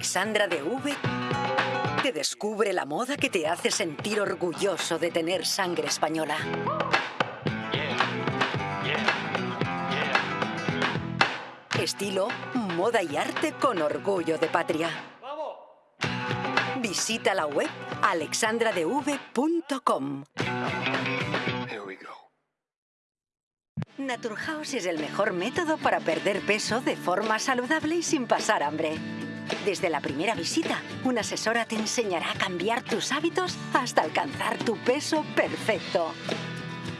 E: Alexandra de V te descubre la moda que te hace sentir orgulloso de tener sangre española. Estilo, moda y arte con orgullo de patria. Visita la web alexandradev.com. Naturhaus es el mejor método para perder peso de forma saludable y sin pasar hambre. Desde la primera visita, una asesora te enseñará a cambiar tus hábitos hasta alcanzar tu peso perfecto.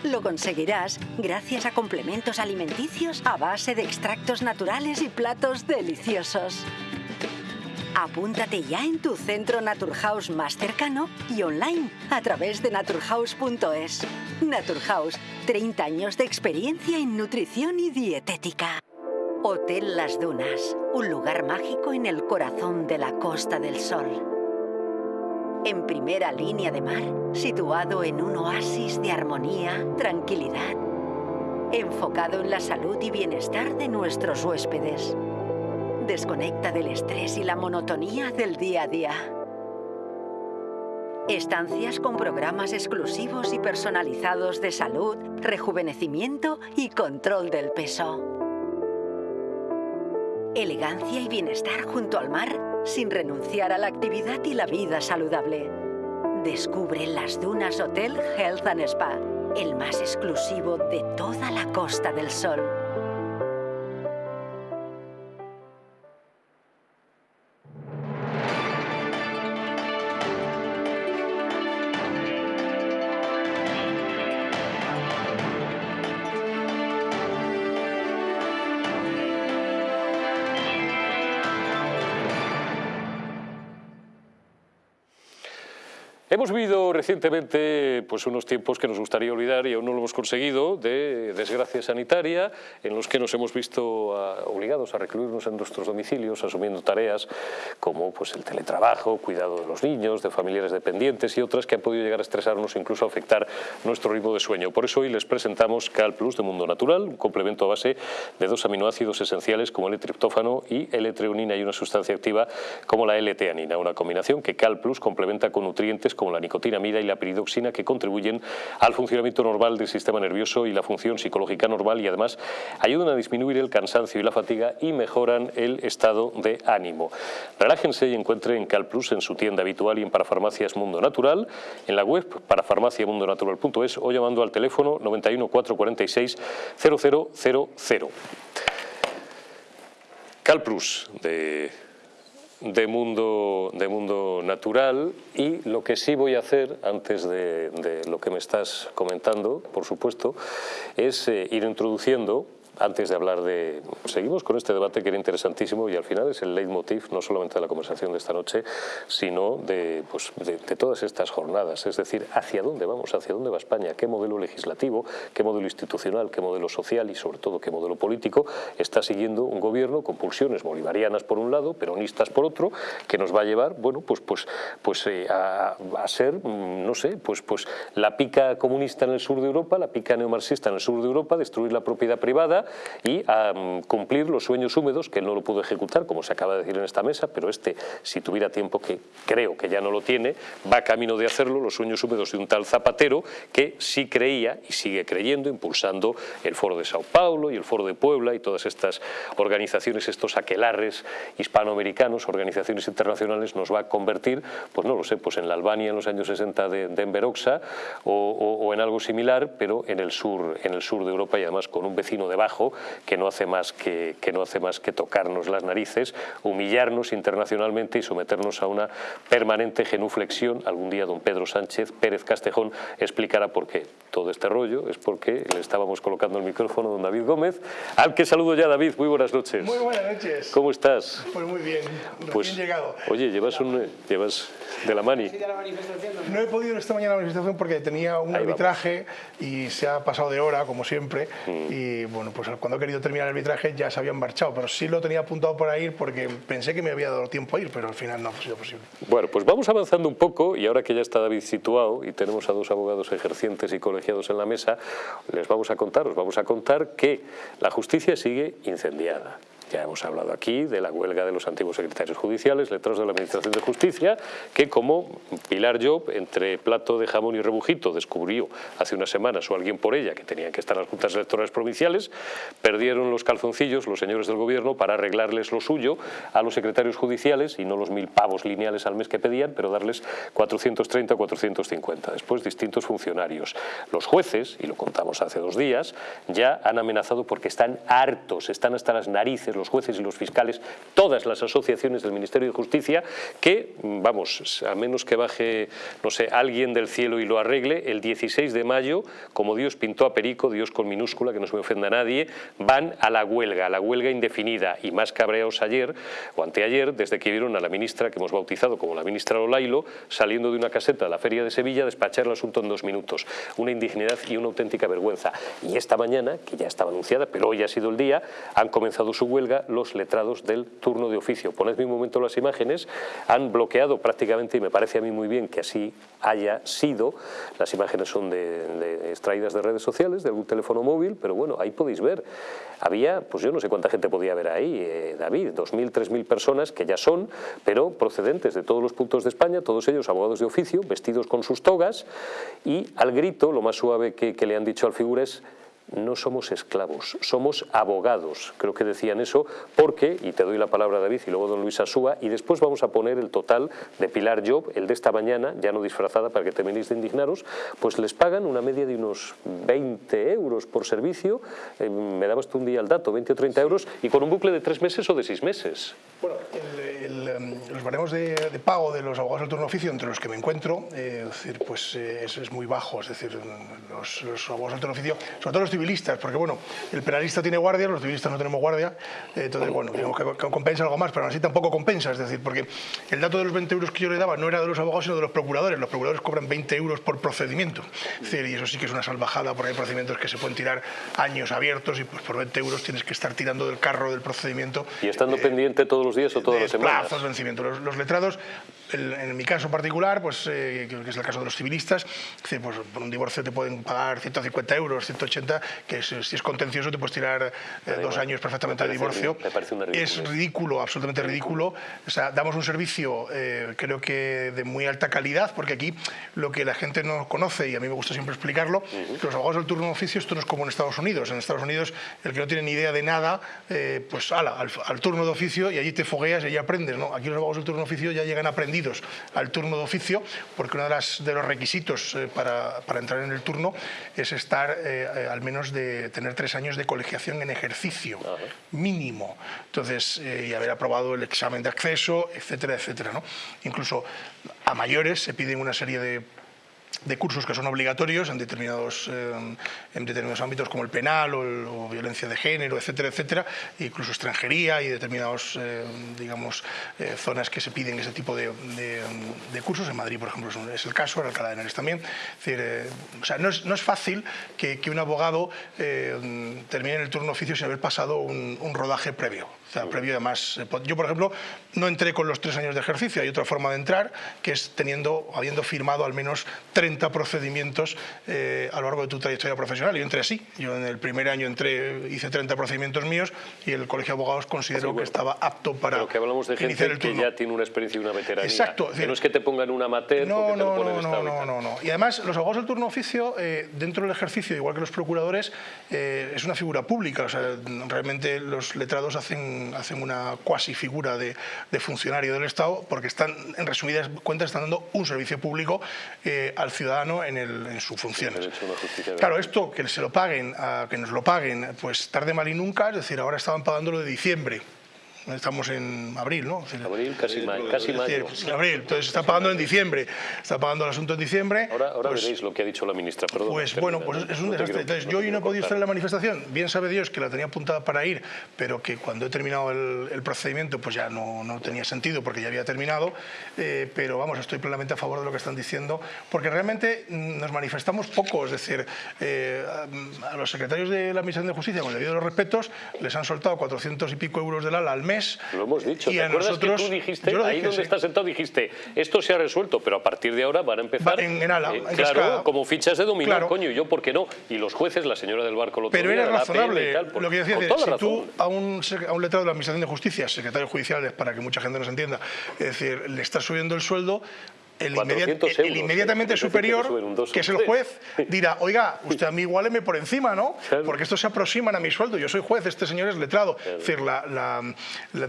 E: Lo conseguirás gracias a complementos alimenticios a base de extractos naturales y platos deliciosos. Apúntate ya en tu centro Naturhaus más cercano y online a través de naturhaus.es. Naturhaus, 30 años de experiencia en nutrición y dietética. Hotel Las Dunas, un lugar mágico en el corazón de la Costa del Sol. En primera línea de mar, situado en un oasis de armonía, tranquilidad, enfocado en la salud y bienestar de nuestros huéspedes. Desconecta del estrés y la monotonía del día a día. Estancias con programas exclusivos y personalizados de salud, rejuvenecimiento y control del peso elegancia y bienestar junto al mar sin renunciar a la actividad y la vida saludable. Descubre las Dunas Hotel Health and Spa, el más exclusivo de toda la Costa del Sol.
A: Recientemente pues, unos tiempos que nos gustaría olvidar y aún no lo hemos conseguido, de desgracia sanitaria, en los que nos hemos visto ah, obligados a recluirnos en nuestros domicilios, asumiendo tareas como pues, el teletrabajo, cuidado de los niños, de familiares dependientes y otras que han podido llegar a estresarnos e incluso afectar nuestro ritmo de sueño. Por eso hoy les presentamos Cal Plus de Mundo Natural, un complemento a base de dos aminoácidos esenciales como el triptófano y L-treonina y una sustancia activa como la L-teanina, una combinación que Cal Plus complementa con nutrientes como la nicotinamida y la piridoxina que contribuyen al funcionamiento normal del sistema nervioso y la función psicológica normal y además ayudan a disminuir el cansancio y la fatiga y mejoran el estado de ánimo. Relájense y encuentren CalPlus en su tienda habitual y en Parafarmacias Mundo Natural, en la web parafarmaciamundonatural.es o llamando al teléfono 91 446 0000. CalPlus de de mundo, de mundo natural y lo que sí voy a hacer, antes de, lo que me estás comentando, por supuesto, es eh, ir introduciendo antes de hablar de... Seguimos con este debate que era interesantísimo y al final es el leitmotiv no solamente de la conversación de esta noche, sino de, pues, de, todas estas jornadas. Es decir, ¿hacia dónde vamos? ¿Hacia dónde va España? ¿Qué modelo legislativo, qué modelo institucional, qué modelo social y sobre todo qué modelo político está siguiendo un gobierno con pulsiones bolivarianas por un lado, peronistas por otro, que nos va a llevar, bueno, pues, pues, pues eh, a, a, ser, mm, no sé, pues, pues la pica comunista en el sur de Europa, la pica neomarxista en el sur de Europa, destruir la propiedad privada y a mm, cumplir los sueños húmedos, que él no lo pudo ejecutar, como se acaba de decir en esta mesa, pero este, si tuviera tiempo, que creo que ya no lo tiene, va camino de hacerlo, los sueños húmedos de un tal Zapatero, que sí creía y sigue creyendo, impulsando el Foro de Sao Paulo y el Foro de Puebla y todas estas organizaciones, estos aquelarres hispanoamericanos, organizaciones internacionales, nos va a convertir, pues no lo sé, pues en la Albania en los años 60 de, de Enveroxa o, o, en algo similar, pero en el sur, en el sur de Europa y además con un vecino debajo que no hace más que, que, no hace más que tocarnos las narices, humillarnos internacionalmente y someternos a una permanente genuflexión. Algún día don Pedro Sánchez Pérez Castejón explicará por qué. Todo este rollo es porque le estábamos colocando el micrófono a don David Gómez, al que saludo ya David, muy buenas noches.
F: Muy buenas noches.
A: ¿Cómo estás?
F: Pues muy bien, recién
A: pues,
F: llegado.
A: Oye, llevas, un, llevas de la mani.
F: No he podido esta mañana a la manifestación porque tenía un
A: Ahí
F: arbitraje y se ha pasado de hora, como siempre,
A: Mm.
F: y bueno, pues cuando he querido terminar el arbitraje ya se habían marchado, pero sí lo tenía apuntado para ir porque pensé que me había dado tiempo a ir, pero al final no ha sido posible.
A: Bueno, pues vamos avanzando un poco y ahora que ya está David situado y tenemos a dos abogados ejercientes y colegiados en la mesa, les vamos a contar, os vamos a contar que la justicia sigue incendiada. Ya hemos hablado aquí de la huelga de los antiguos secretarios judiciales, letrados de la Administración de Justicia, que como Pilar Job, entre plato de jamón y rebujito, descubrió hace unas semanas o alguien por ella que tenían que estar las juntas electorales provinciales, perdieron los calzoncillos los señores del gobierno para arreglarles lo suyo a los secretarios judiciales y no los mil pavos lineales al mes que pedían, pero darles 430 o 450. Después distintos funcionarios. Los jueces, y lo contamos hace dos días, ya han amenazado porque están hartos, están hasta las narices los jueces y los fiscales, todas las asociaciones del Ministerio de Justicia, que, vamos, a menos que baje, no sé, alguien del cielo y lo arregle, el 16 de mayo, como Dios pintó a Perico, Dios con minúscula, que no se me ofenda a nadie, van a la huelga, a la huelga indefinida, y más cabreados ayer, o anteayer, desde que vieron a la ministra, que hemos bautizado como la ministra Lolailo, saliendo de una caseta de la Feria de Sevilla, despachar el asunto en dos minutos. Una indignidad y una auténtica vergüenza. Y esta mañana, que ya estaba anunciada, pero hoy ha sido el día, han comenzado su huelga los letrados del turno de oficio. Ponedme un momento las imágenes, han bloqueado prácticamente, y me parece a mí muy bien que así haya sido, las imágenes son de, de extraídas de redes sociales, de algún teléfono móvil, pero bueno, ahí podéis ver. Había, pues yo no sé cuánta gente podía haber ahí, eh, David, 2.000, 3.000 personas que ya son, pero procedentes de todos los puntos de España, todos ellos abogados de oficio, vestidos con sus togas, y al grito, lo más suave que, que le han dicho al figura es no somos esclavos, somos abogados. Creo que decían eso porque, y te doy la palabra David y luego don Luis Asúa, y después vamos a poner el total de Pilar Job, el de esta mañana, ya no disfrazada para que terminéis de indignaros, pues les pagan una media de unos 20 euros por servicio, eh, me dabas tú un día el dato, 20 o 30 euros, y con un bucle de tres meses o de seis meses.
F: Bueno, el, los baremos de, pago de los abogados del turno oficio entre los que me encuentro, eh, es decir, pues eh, es, muy bajo, es decir, los, los abogados del turno oficio, sobre todo los civilistas, porque bueno, el penalista tiene guardia, los civilistas no tenemos guardia, eh, entonces bueno, digamos que, compensa algo más, pero aún así tampoco compensa, es decir, porque el dato de los 20 euros que yo le daba no era de los abogados, sino de los procuradores, los procuradores cobran 20 euros por procedimiento, es decir, y eso sí que es una salvajada, porque hay procedimientos que se pueden tirar años abiertos y pues por 20 euros tienes que estar tirando del carro del procedimiento.
A: Y estando pendiente todos los días o todas las semanas.
F: Plazos, vencimiento. Los, los letrados, el, en mi caso particular, pues, eh, que es el caso de los civilistas, pues, por un divorcio te pueden pagar 150 euros, 180, que es, si es contencioso te puedes tirar eh, dos años perfectamente de divorcio. es ridículo, absolutamente ridículo. O sea, damos un servicio, eh, creo que de muy alta calidad, porque aquí lo que la gente no conoce, y a mí me gusta siempre explicarlo, uh -huh. que los abogados del turno de oficio, esto no es como en Estados Unidos. En Estados Unidos, el que no tiene ni idea de nada, pues ala, al, al turno de oficio y allí te fogueas y allí aprendes. ¿no? Aquí los abogados del turno de oficio ya llegan aprendidos al turno de oficio, porque uno de, las, de los requisitos eh, para, para, entrar en el turno es estar eh, eh, al menos de tener tres años de colegiación en ejercicio, mínimo. Entonces, y haber aprobado el examen de acceso, etcétera, etcétera. ¿no? Incluso a mayores se piden una serie de de cursos que son obligatorios en determinados, eh, en determinados ámbitos como el penal o, violencia de género, etcétera, etcétera, incluso extranjería y determinadas eh, digamos, eh, zonas que se piden ese tipo de, cursos. En Madrid, por ejemplo, es el caso, en Alcalá de Henares también. Decir, o sea, no, es, no, es, fácil que, que un abogado termine en el turno oficio sin haber pasado un rodaje previo. O sea, previo además, yo por ejemplo no entré con los tres años de ejercicio, hay otra forma de entrar que es teniendo, habiendo firmado al menos 30 procedimientos eh, a lo largo de tu trayectoria profesional. Yo entré así, yo en el primer año entré, hice 30 procedimientos míos y el Colegio de Abogados consideró que estaba apto para
A: Pero que hablamos de gente que ya tiene una experiencia y una veteranía.
F: Exacto.
A: Que no es que te pongan una amateur
F: no,
A: no,
F: te no, no, no, no, no. Y además los abogados del turno oficio, eh, dentro del ejercicio, igual que los procuradores, eh, es una figura pública. O sea, realmente los letrados hacen, hacen una cuasi figura de, de funcionario del Estado porque están, en resumidas cuentas, están dando un servicio público al ciudadano en, el, en sus funciones. Claro, esto que se lo paguen, a, que nos lo paguen, pues tarde mal y nunca, es decir, ahora estaban pagándolo de diciembre estamos en abril, ¿no?
A: abril, casi, mayo, casi mayo.
F: abril, entonces está pagando en diciembre, está pagando el asunto en diciembre.
A: Ahora, ahora pues, veréis lo que ha dicho la ministra, perdón.
F: Pues bueno, pues es un desastre. Entonces yo hoy no he podido estar en la manifestación, bien sabe Dios que la tenía apuntada para ir, pero que cuando he terminado el, procedimiento pues ya no, no, tenía sentido porque ya había terminado, eh, pero vamos, estoy plenamente a favor de lo que están diciendo, porque realmente nos manifestamos poco, es decir, eh, a los secretarios de la Administración de Justicia, con el debido de los respetos, les han soltado 400 y pico euros del ala al mes
A: lo hemos dicho. ¿Te acuerdas que tú dijiste, ahí donde estás sentado, dijiste, esto se ha resuelto, pero a partir de ahora van a empezar...
F: en, en ala,
A: eh, claro, como fichas de dominó, coño, yo por qué no. Y los jueces, la señora del barco lo
F: Pero era razonable, lo que decía, si tú a un, a un letrado de la Administración de Justicia, secretario judicial, para que mucha gente nos entienda, es decir, le estás subiendo el sueldo, el, inmediatamente superior, que, es el juez, dirá, oiga, usted a mí igualeme por encima, ¿no? Porque estos se aproximan a mi sueldo, yo soy juez, este señor es letrado. Es decir, la,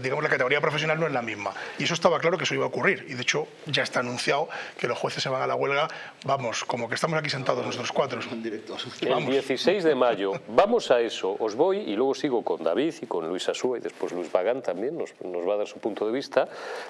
F: digamos, la categoría profesional no es la misma. Y eso estaba claro que eso iba a ocurrir. Y de hecho ya está anunciado que los jueces se van a la huelga, vamos, como que estamos aquí sentados nosotros cuatro.
A: El 16 de mayo, vamos a eso, os voy y luego sigo con David y con Luis Asúa y después Luis Bagán también nos, nos va a dar su punto de vista.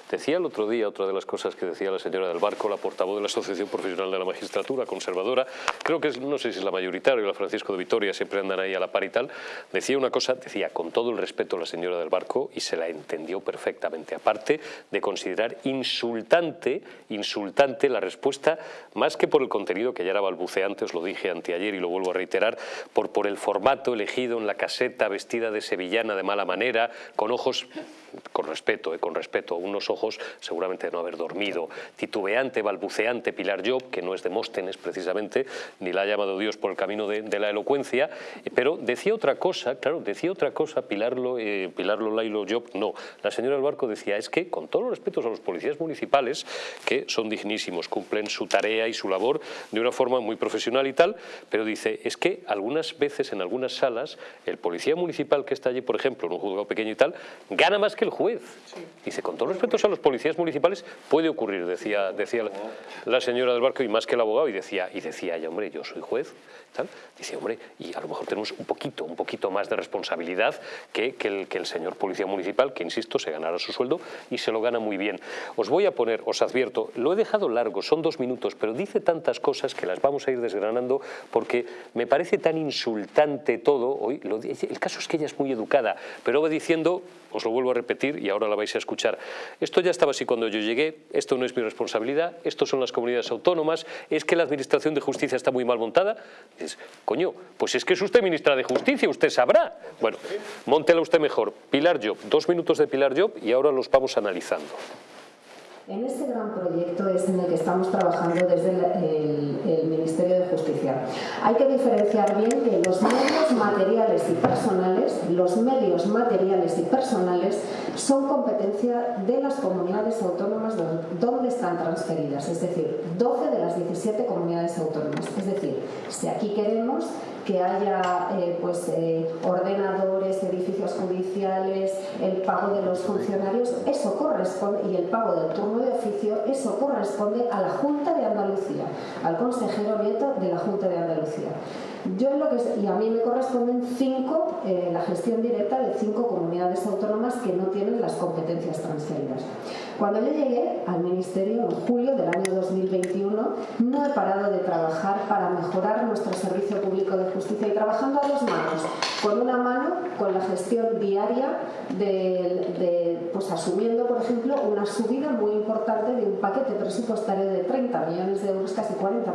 A: Decía el otro día, otra de las cosas que decía la señora del bar la portavoz de la Asociación Profesional de la Magistratura, conservadora, creo que es, no sé si es la mayoritaria o la Francisco de Vitoria, siempre andan ahí a la par y tal, decía una cosa, decía con todo el respeto a la señora del Barco y se la entendió perfectamente, aparte de considerar insultante, insultante la respuesta, más que por el contenido que ya era balbuceante, os lo dije anteayer y lo vuelvo a reiterar, por, por el formato elegido en la caseta, vestida de sevillana de mala manera, con ojos con respeto, eh, con respeto, unos ojos seguramente de no haber dormido, titubeante, balbuceante Pilar Job, que no es Demóstenes precisamente, ni la ha llamado Dios por el camino de, la elocuencia, pero decía otra cosa, claro, decía otra cosa Pilar, eh, Pilar Lolailo Job, no, la señora del Barco decía, es que con todos los respetos a los policías municipales, que son dignísimos, cumplen su tarea y su labor de una forma muy profesional y tal, pero dice, es que algunas veces en algunas salas, el policía municipal que está allí, por ejemplo, en un juzgado pequeño y tal, gana más que el juez. Dice, con todos los respetos a los policías municipales, puede ocurrir, decía, decía la, señora del barco, y más que el abogado, y decía, y decía ella, hombre, yo soy juez, Dice, hombre, y a lo mejor tenemos un poquito, un poquito más de responsabilidad que, el, que el señor policía municipal, que insisto, se ganará su sueldo y se lo gana muy bien. Os voy a poner, os advierto, lo he dejado largo, son dos minutos, pero dice tantas cosas que las vamos a ir desgranando porque me parece tan insultante todo. Hoy, el caso es que ella es muy educada, pero va diciendo os lo vuelvo a repetir y ahora la vais a escuchar. Esto ya estaba así cuando yo llegué, esto no es mi responsabilidad, esto son las comunidades autónomas, es que la Administración de Justicia está muy mal montada. Coño, pues es que es usted ministra de Justicia, usted sabrá. Bueno, montela usted mejor. Pilar Job, dos minutos de Pilar Job y ahora los vamos analizando.
G: En este gran proyecto es en el que estamos trabajando desde el, Ministerio de Justicia. Hay que diferenciar bien que los medios materiales y personales, los medios materiales y personales son competencia de las comunidades autónomas donde están transferidas, es decir, 12 de las 17 comunidades autónomas. Es decir, si aquí queremos que haya eh, pues, eh, ordenadores, edificios judiciales, el pago de los funcionarios, eso corresponde, y el pago del turno de oficio, eso corresponde a la Junta de Andalucía, al consejero nieto de la Junta de Andalucía. Yo y a mí me corresponden cinco, eh, la gestión directa de cinco comunidades autónomas que no tienen las competencias transferidas. Cuando yo llegué al Ministerio en julio del año 2021, no he parado de trabajar para mejorar nuestro servicio público de justicia y trabajando a dos manos. Con una mano, con la gestión diaria de, pues asumiendo, por ejemplo, una subida muy importante de un paquete presupuestario de 30 millones de euros, casi 40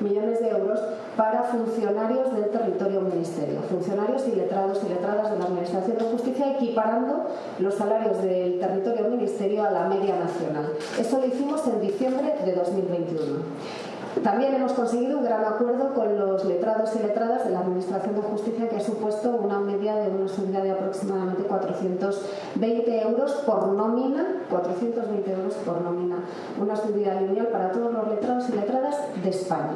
G: millones de euros, para funcionarios del territorio ministerio, funcionarios y letrados y letradas de la Administración de Justicia, equiparando los salarios del territorio ministerio a la media nacional. Eso lo hicimos en diciembre de 2021. También hemos conseguido un gran acuerdo con los letrados y letradas de la Administración de Justicia que ha supuesto una media de una subida de aproximadamente 420 euros por nómina, 420 euros por nómina, una subida lineal para todos los letrados y letradas de España.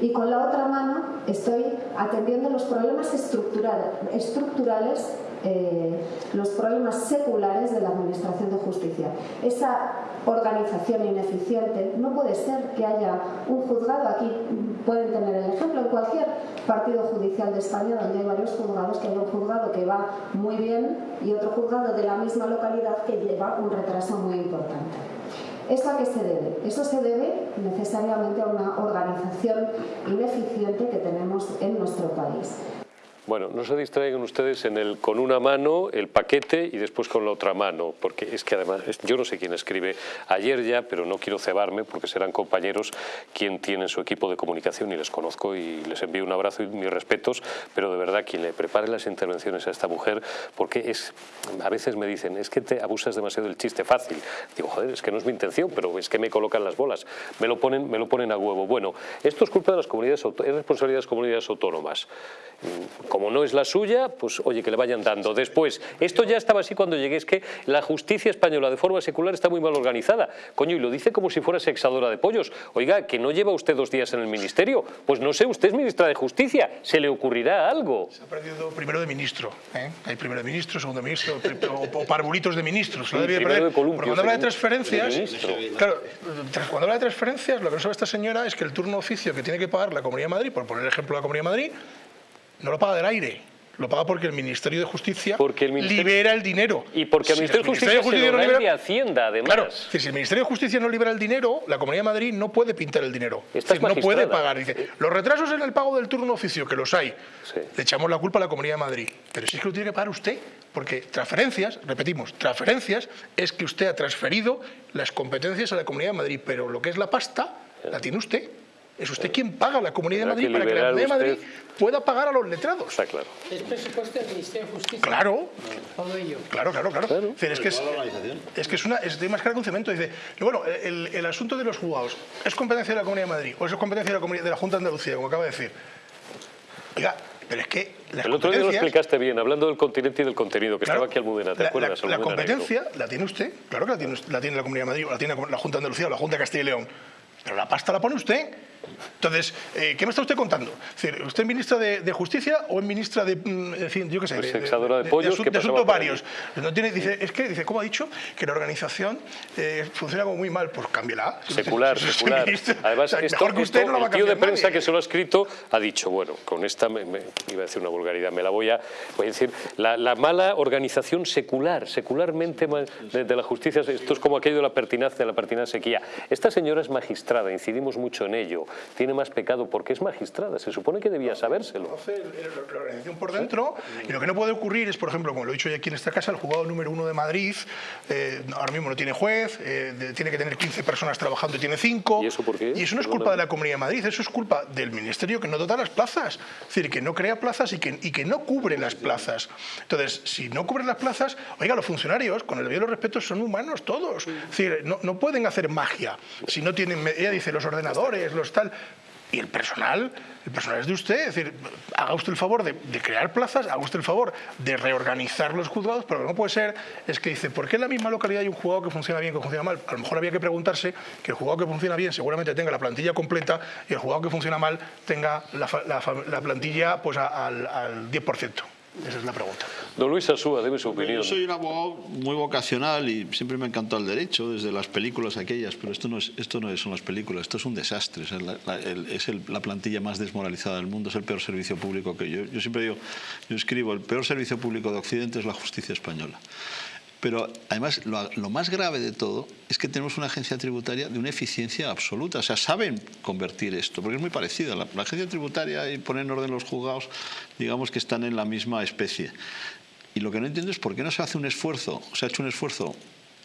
G: Y con la otra mano estoy atendiendo los problemas estructurales eh, los problemas seculares de la Administración de Justicia. Esa organización ineficiente no puede ser que haya un juzgado, aquí pueden tener el ejemplo, en cualquier partido judicial de España donde hay varios juzgados, que hay un juzgado que va muy bien y otro juzgado de la misma localidad que lleva un retraso muy importante. ¿Eso a qué se debe? Eso se debe necesariamente a una organización ineficiente que tenemos en nuestro país.
A: Bueno, no se distraigan ustedes en el con una mano el paquete y después con la otra mano, porque es que además, yo no sé quién escribe ayer ya, pero no quiero cebarme porque serán compañeros quien tiene su equipo de comunicación y les conozco y les envío un abrazo y mis respetos, pero de verdad quien le prepare las intervenciones a esta mujer, porque es, a veces me dicen, es que te abusas demasiado del chiste fácil. Digo, joder, es que no es mi intención, pero es que me colocan las bolas, me lo ponen, me lo ponen a huevo. Bueno, esto es culpa de las comunidades, es responsabilidad de las comunidades autónomas no es la suya, pues oye, que le vayan dando. Después, esto ya estaba así cuando llegué, es que la justicia española de forma secular está muy mal organizada. Coño, y lo dice como si fuera sexadora de pollos. Oiga, que no lleva usted dos días en el ministerio. Pues no sé, usted es ministra de Justicia, ¿se le ocurrirá algo?
F: Se ha perdido primero de ministro. ¿eh? Hay primero de ministro, segundo de ministro, o, parvulitos de ministros.
A: Sí, de
F: cuando habla de transferencias, claro, cuando habla de transferencias, lo que no sabe esta señora es que el turno oficio que tiene que pagar la Comunidad de Madrid, por poner el ejemplo de la Comunidad de Madrid, no lo paga del aire. Lo paga porque el Ministerio de Justicia libera el dinero.
A: Y porque el Ministerio, de Justicia, se lo libera... de Hacienda, además.
F: Claro, si el Ministerio de Justicia no libera el dinero, la Comunidad de Madrid no puede pintar el dinero. no puede pagar. Dice, los retrasos en el pago del turno oficio, que los hay, le echamos la culpa a la Comunidad de Madrid. Pero si es que lo tiene que pagar usted. Porque transferencias, repetimos, transferencias es que usted ha transferido las competencias a la Comunidad de Madrid, pero lo que es la pasta la tiene usted. Es usted quien paga la Comunidad de Madrid para que la Comunidad de Madrid pueda pagar a los letrados.
A: Está claro.
B: Es presupuesto del Ministerio de Justicia.
F: Claro.
B: Todo ello.
F: Claro, claro, claro. Es, que es, es, que es, una, es de más que un cemento. Dice, bueno, el, el, asunto de los juzgados, ¿es competencia de la Comunidad de Madrid o es competencia de la, de la Junta de Andalucía, como acaba de decir? Oiga, pero es que
A: El otro día lo explicaste bien, hablando del continente y del contenido, que estaba aquí Almudena, ¿te
F: la,
A: acuerdas?
F: La, la competencia la tiene usted, claro que la tiene, la tiene la Comunidad de Madrid, o la tiene la Junta de Andalucía, o la Junta de Castilla y León. Pero la pasta la pone usted. Entonces, eh, ¿qué me está usted contando? ¿Usted es ministra de, Justicia o es ministra de, mm, yo qué sé,
A: pues de, de, de, pollos,
F: de, asuntos varios? No tiene, dice, es que, dice, ¿cómo ha dicho? Que la organización eh, funciona como muy mal. Pues cámbiala.
A: Secular, secular. Además, esto, mejor que usted no el tío de prensa que se lo ha escrito ha dicho, bueno, con esta, me, iba a decir una vulgaridad, me la voy a, voy a decir, la, mala organización secular, secularmente de, la justicia, esto es como aquello de la pertinacia, la pertinacia sequía. Esta señora es magistrada, incidimos mucho en ello, tiene más pecado porque es magistrada, se supone que debía sabérselo.
F: La organización por dentro y lo que no puede ocurrir es, por ejemplo, como lo he dicho aquí en esta casa, el juzgado número uno de Madrid eh, ahora mismo no tiene juez, eh, tiene que tener 15 personas trabajando y tiene 5.
A: ¿Y eso por qué?
F: Y eso no es culpa de la Comunidad de Madrid, eso es culpa del Ministerio que no dota las plazas, es decir, que no crea plazas y que, y que no cubre las plazas. Entonces, si no cubre las plazas, oiga, los funcionarios, con el debido respeto, son humanos todos. Es decir, no, no pueden hacer magia. Si no tienen, ella dice, los ordenadores, los tal, y el personal, el personal es de usted, es decir, haga usted el favor de, crear plazas, haga usted el favor de reorganizar los juzgados, pero lo que no puede ser es que dice, ¿por qué en la misma localidad hay un juzgado que funciona bien que funciona mal? A lo mejor había que preguntarse que el juzgado que funciona bien seguramente tenga la plantilla completa y el juzgado que funciona mal tenga la, plantilla pues al, al 10%. Esa es la pregunta.
A: Don Luis Asúa, debe su opinión.
C: Yo soy un abogado muy vocacional y siempre me ha encantado el derecho, desde las películas aquellas, pero esto no, es, esto no son las películas, esto es un desastre. Es, la, es la plantilla más desmoralizada del mundo, es el peor servicio público que yo. Yo siempre digo, yo escribo, el peor servicio público de Occidente es la justicia española. Pero además lo, más grave de todo es que tenemos una agencia tributaria de una eficiencia absoluta. O sea, saben convertir esto, porque es muy parecido. La, agencia tributaria y poner en orden los juzgados, digamos que están en la misma especie. Y lo que no entiendo es por qué no se hace un esfuerzo, se ha hecho un esfuerzo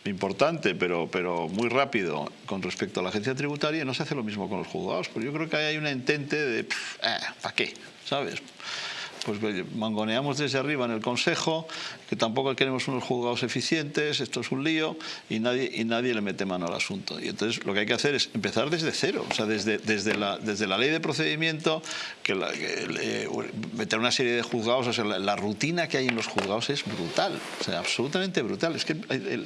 C: importante, pero, pero muy rápido con respecto a la agencia tributaria y no se hace lo mismo con los juzgados. Porque yo creo que hay una entente de, eh, ¿para qué? ¿Sabes? pues mangoneamos desde arriba en el Consejo, que tampoco queremos unos juzgados eficientes, esto es un lío, y nadie, y nadie le mete mano al asunto. Y entonces lo que hay que hacer es empezar desde cero, o sea, desde, desde, la, desde la ley de procedimiento, que, meter una serie de juzgados, o sea, la, rutina que hay en los juzgados es brutal, o sea, absolutamente brutal. Es que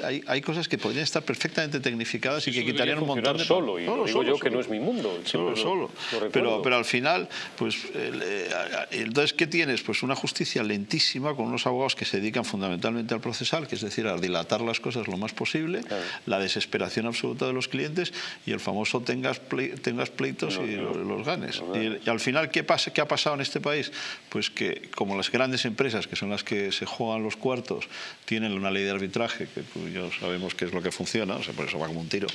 C: hay, hay, cosas que podrían estar perfectamente tecnificadas y que quitarían un montón de...
A: solo, y digo yo que no es mi mundo.
C: Solo, solo. pero, pero al final, pues, eh, entonces, ¿qué tiene? pues una justicia lentísima con unos abogados que se dedican fundamentalmente al procesal, que es decir, a dilatar las cosas lo más posible, la desesperación absoluta de los clientes y el famoso tengas, tengas pleitos y los, ganes. Y, al final, ¿qué, pasa, ¿qué ha pasado en este país? Pues que como las grandes empresas, que son las que se juegan los cuartos, tienen una ley de arbitraje, que pues, ya sabemos qué es lo que funciona, o sea, por eso va como un tiro,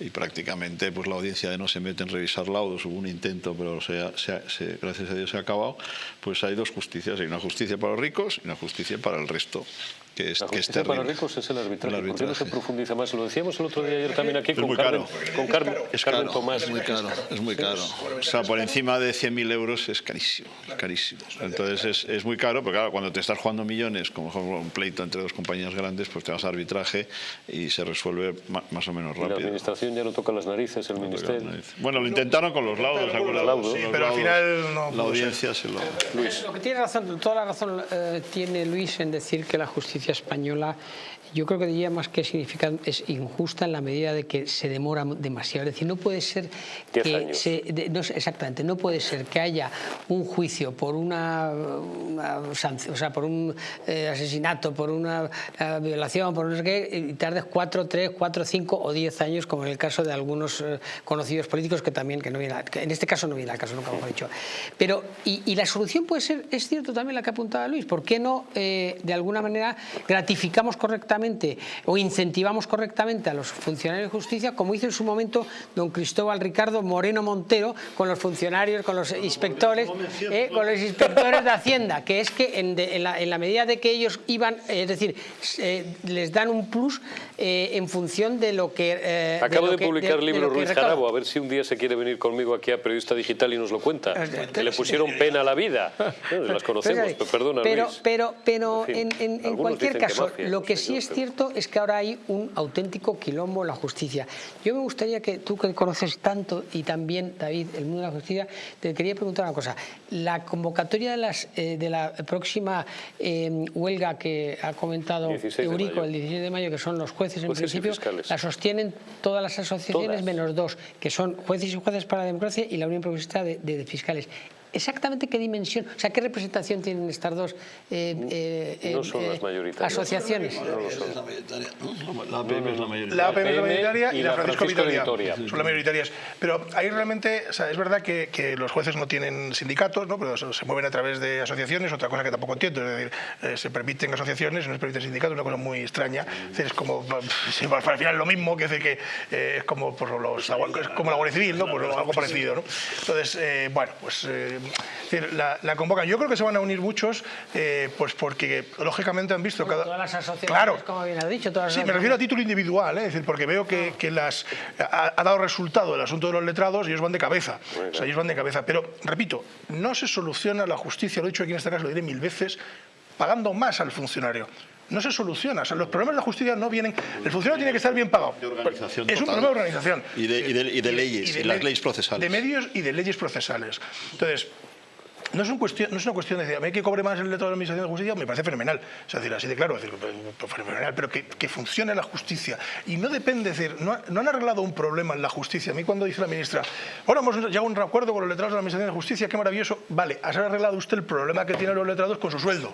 C: y prácticamente pues la audiencia de no se mete en revisar laudos, hubo un intento, pero gracias a Dios se ha acabado, pues hay dos justicias. Hay una justicia para los ricos y una justicia para el resto. Cristo. Que es,
A: la
C: que es
A: para los ricos es el arbitraje. El arbitraje. no se profundiza más? Lo decíamos el otro día ayer también aquí con, Carmen, con Carmen, es Carmen Tomás.
C: Es muy caro, es muy caro. O sea, por encima de 100.000 euros es carísimo, carísimo. Entonces es, es, muy caro, porque claro, cuando te estás jugando millones, como un pleito entre dos compañías grandes, pues te vas a arbitraje y se resuelve más o menos rápido.
A: Y la administración ya no toca las narices, el ministerio.
C: Bueno, lo intentaron con los laudos,
F: Sí, pero al final no.
C: La audiencia se lo...
B: Luis. Lo que tiene razón, toda la razón eh, tiene Luis en decir que la justicia española yo creo que diría más que significa es injusta en la medida de que se demora demasiado. Es decir, no puede ser que se, no, exactamente, no puede ser que haya un juicio por una, o sea, por un eh, asesinato, por una eh, violación, por no sé qué, y tardes cuatro, tres, cuatro, cinco o diez años, como en el caso de algunos eh, conocidos políticos que también, que no viene, en este caso no viene al caso, nunca hemos dicho. Pero, y, y, la solución puede ser, es cierto también la que apuntaba Luis, ¿por qué no de alguna manera gratificamos correctamente o incentivamos correctamente a los funcionarios de justicia, como hizo en su momento don Cristóbal Ricardo Moreno Montero con los funcionarios, con los inspectores, eh, con los inspectores de Hacienda, que es que en, la, medida de que ellos iban, es decir, eh, les dan un plus eh, en función de lo que...
A: Acabo
B: de,
A: publicar el libro Ruiz Jarabo, a ver si un día se quiere venir conmigo aquí a Periodista Digital y nos lo cuenta. Que le pusieron pena a la vida. las conocemos, pero, perdona
B: pero,
A: Luis.
B: Pero, pero en, en cualquier caso, lo que sí es cierto es que ahora hay un auténtico quilombo en la justicia. Yo me gustaría que tú que conoces tanto y también, David, el mundo de la justicia, te quería preguntar una cosa. La convocatoria de, las, eh, de la próxima eh, huelga que ha comentado Eurico el 16 de mayo, que son los jueces en principio, la sostienen todas las asociaciones menos dos, que son jueces y jueces para la democracia y la Unión Progresista de Fiscales exactamente qué dimensión, o sea, qué representación tienen estas dos
A: eh, eh, no son las
B: eh, asociaciones.
C: La APM es la mayoritaria.
F: La APM es la mayoritaria y, la Francisco, Vitoria, son las mayoritarias. Pero ahí realmente, o sea, es verdad que, que, los jueces no tienen sindicatos, ¿no? pero se mueven a través de asociaciones, otra cosa que tampoco entiendo, es decir, se permiten asociaciones no se permiten sindicatos, una cosa muy extraña. Es, decir, es como, al final lo mismo, que, decir, que es como, pues, los, es como la Guardia Civil, ¿no? Pues, algo parecido. ¿no? Entonces, bueno, pues la, la, convocan. Yo creo que se van a unir muchos, eh, pues porque lógicamente han visto cada...
B: Todas las asociaciones, claro. como bien ha dicho. Todas
F: sí, me refiero a título individual, ¿eh? es decir, porque veo que, que las, ha, dado resultado el asunto de los letrados y ellos van de cabeza. O sea, ellos van de cabeza. Pero, repito, no se soluciona la justicia, lo he dicho aquí en este caso, lo diré mil veces, pagando más al funcionario no se soluciona. O sea, los problemas de la justicia no vienen... El funcionario tiene que estar bien pagado. es un problema de organización.
C: Y de, y de, leyes, y de, las leyes procesales.
F: De medios y de leyes procesales. Entonces, no es, un cuestión, no es una cuestión de decir, a mí que cobre más el letrado de la Administración de Justicia, me parece fenomenal. O sea, decir, así de claro, decir, pues, pues, fenomenal, pero que, que, funcione la justicia. Y no depende, decir, no, no, han arreglado un problema en la justicia. A mí cuando dice la ministra, ahora hemos llegado a un acuerdo con los letrados de la Administración de Justicia, qué maravilloso. Vale, ¿has arreglado usted el problema que tienen los letrados con su sueldo?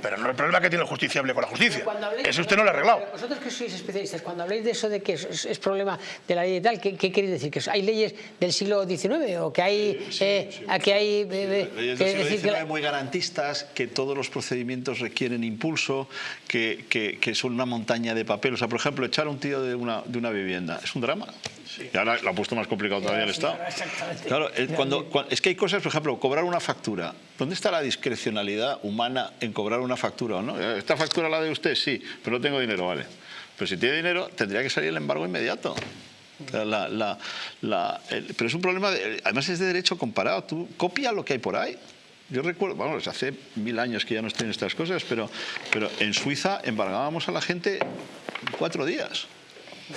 F: Pero no el problema que tiene el justiciable con la justicia. Eso usted no lo ha arreglado.
B: Vosotros que sois especialistas, cuando habléis de eso de que es, problema de la ley y tal, ¿qué, qué queréis decir? ¿Que hay leyes del siglo XIX o que hay, eh, que hay eh,
C: Leyes del siglo XIX muy garantistas, que todos los procedimientos requieren impulso, que, que, que, son una montaña de papel. O sea, por ejemplo, echar a un tío de una, de una vivienda es un drama. Sí. Y ahora lo ha puesto más complicado todavía el Estado. Claro, cuando, cuando, es que hay cosas, por ejemplo, cobrar una factura. ¿Dónde está la discrecionalidad humana en cobrar una factura o no? ¿Esta factura la de usted? Sí, pero no tengo dinero, vale. Pero si tiene dinero, tendría que salir el embargo inmediato. La, la, la, el, pero es un problema, de, además es de derecho comparado. Tú copia lo que hay por ahí. Yo recuerdo, vamos, hace mil años que ya no estoy en estas cosas, pero, pero en Suiza embargábamos a la gente cuatro días.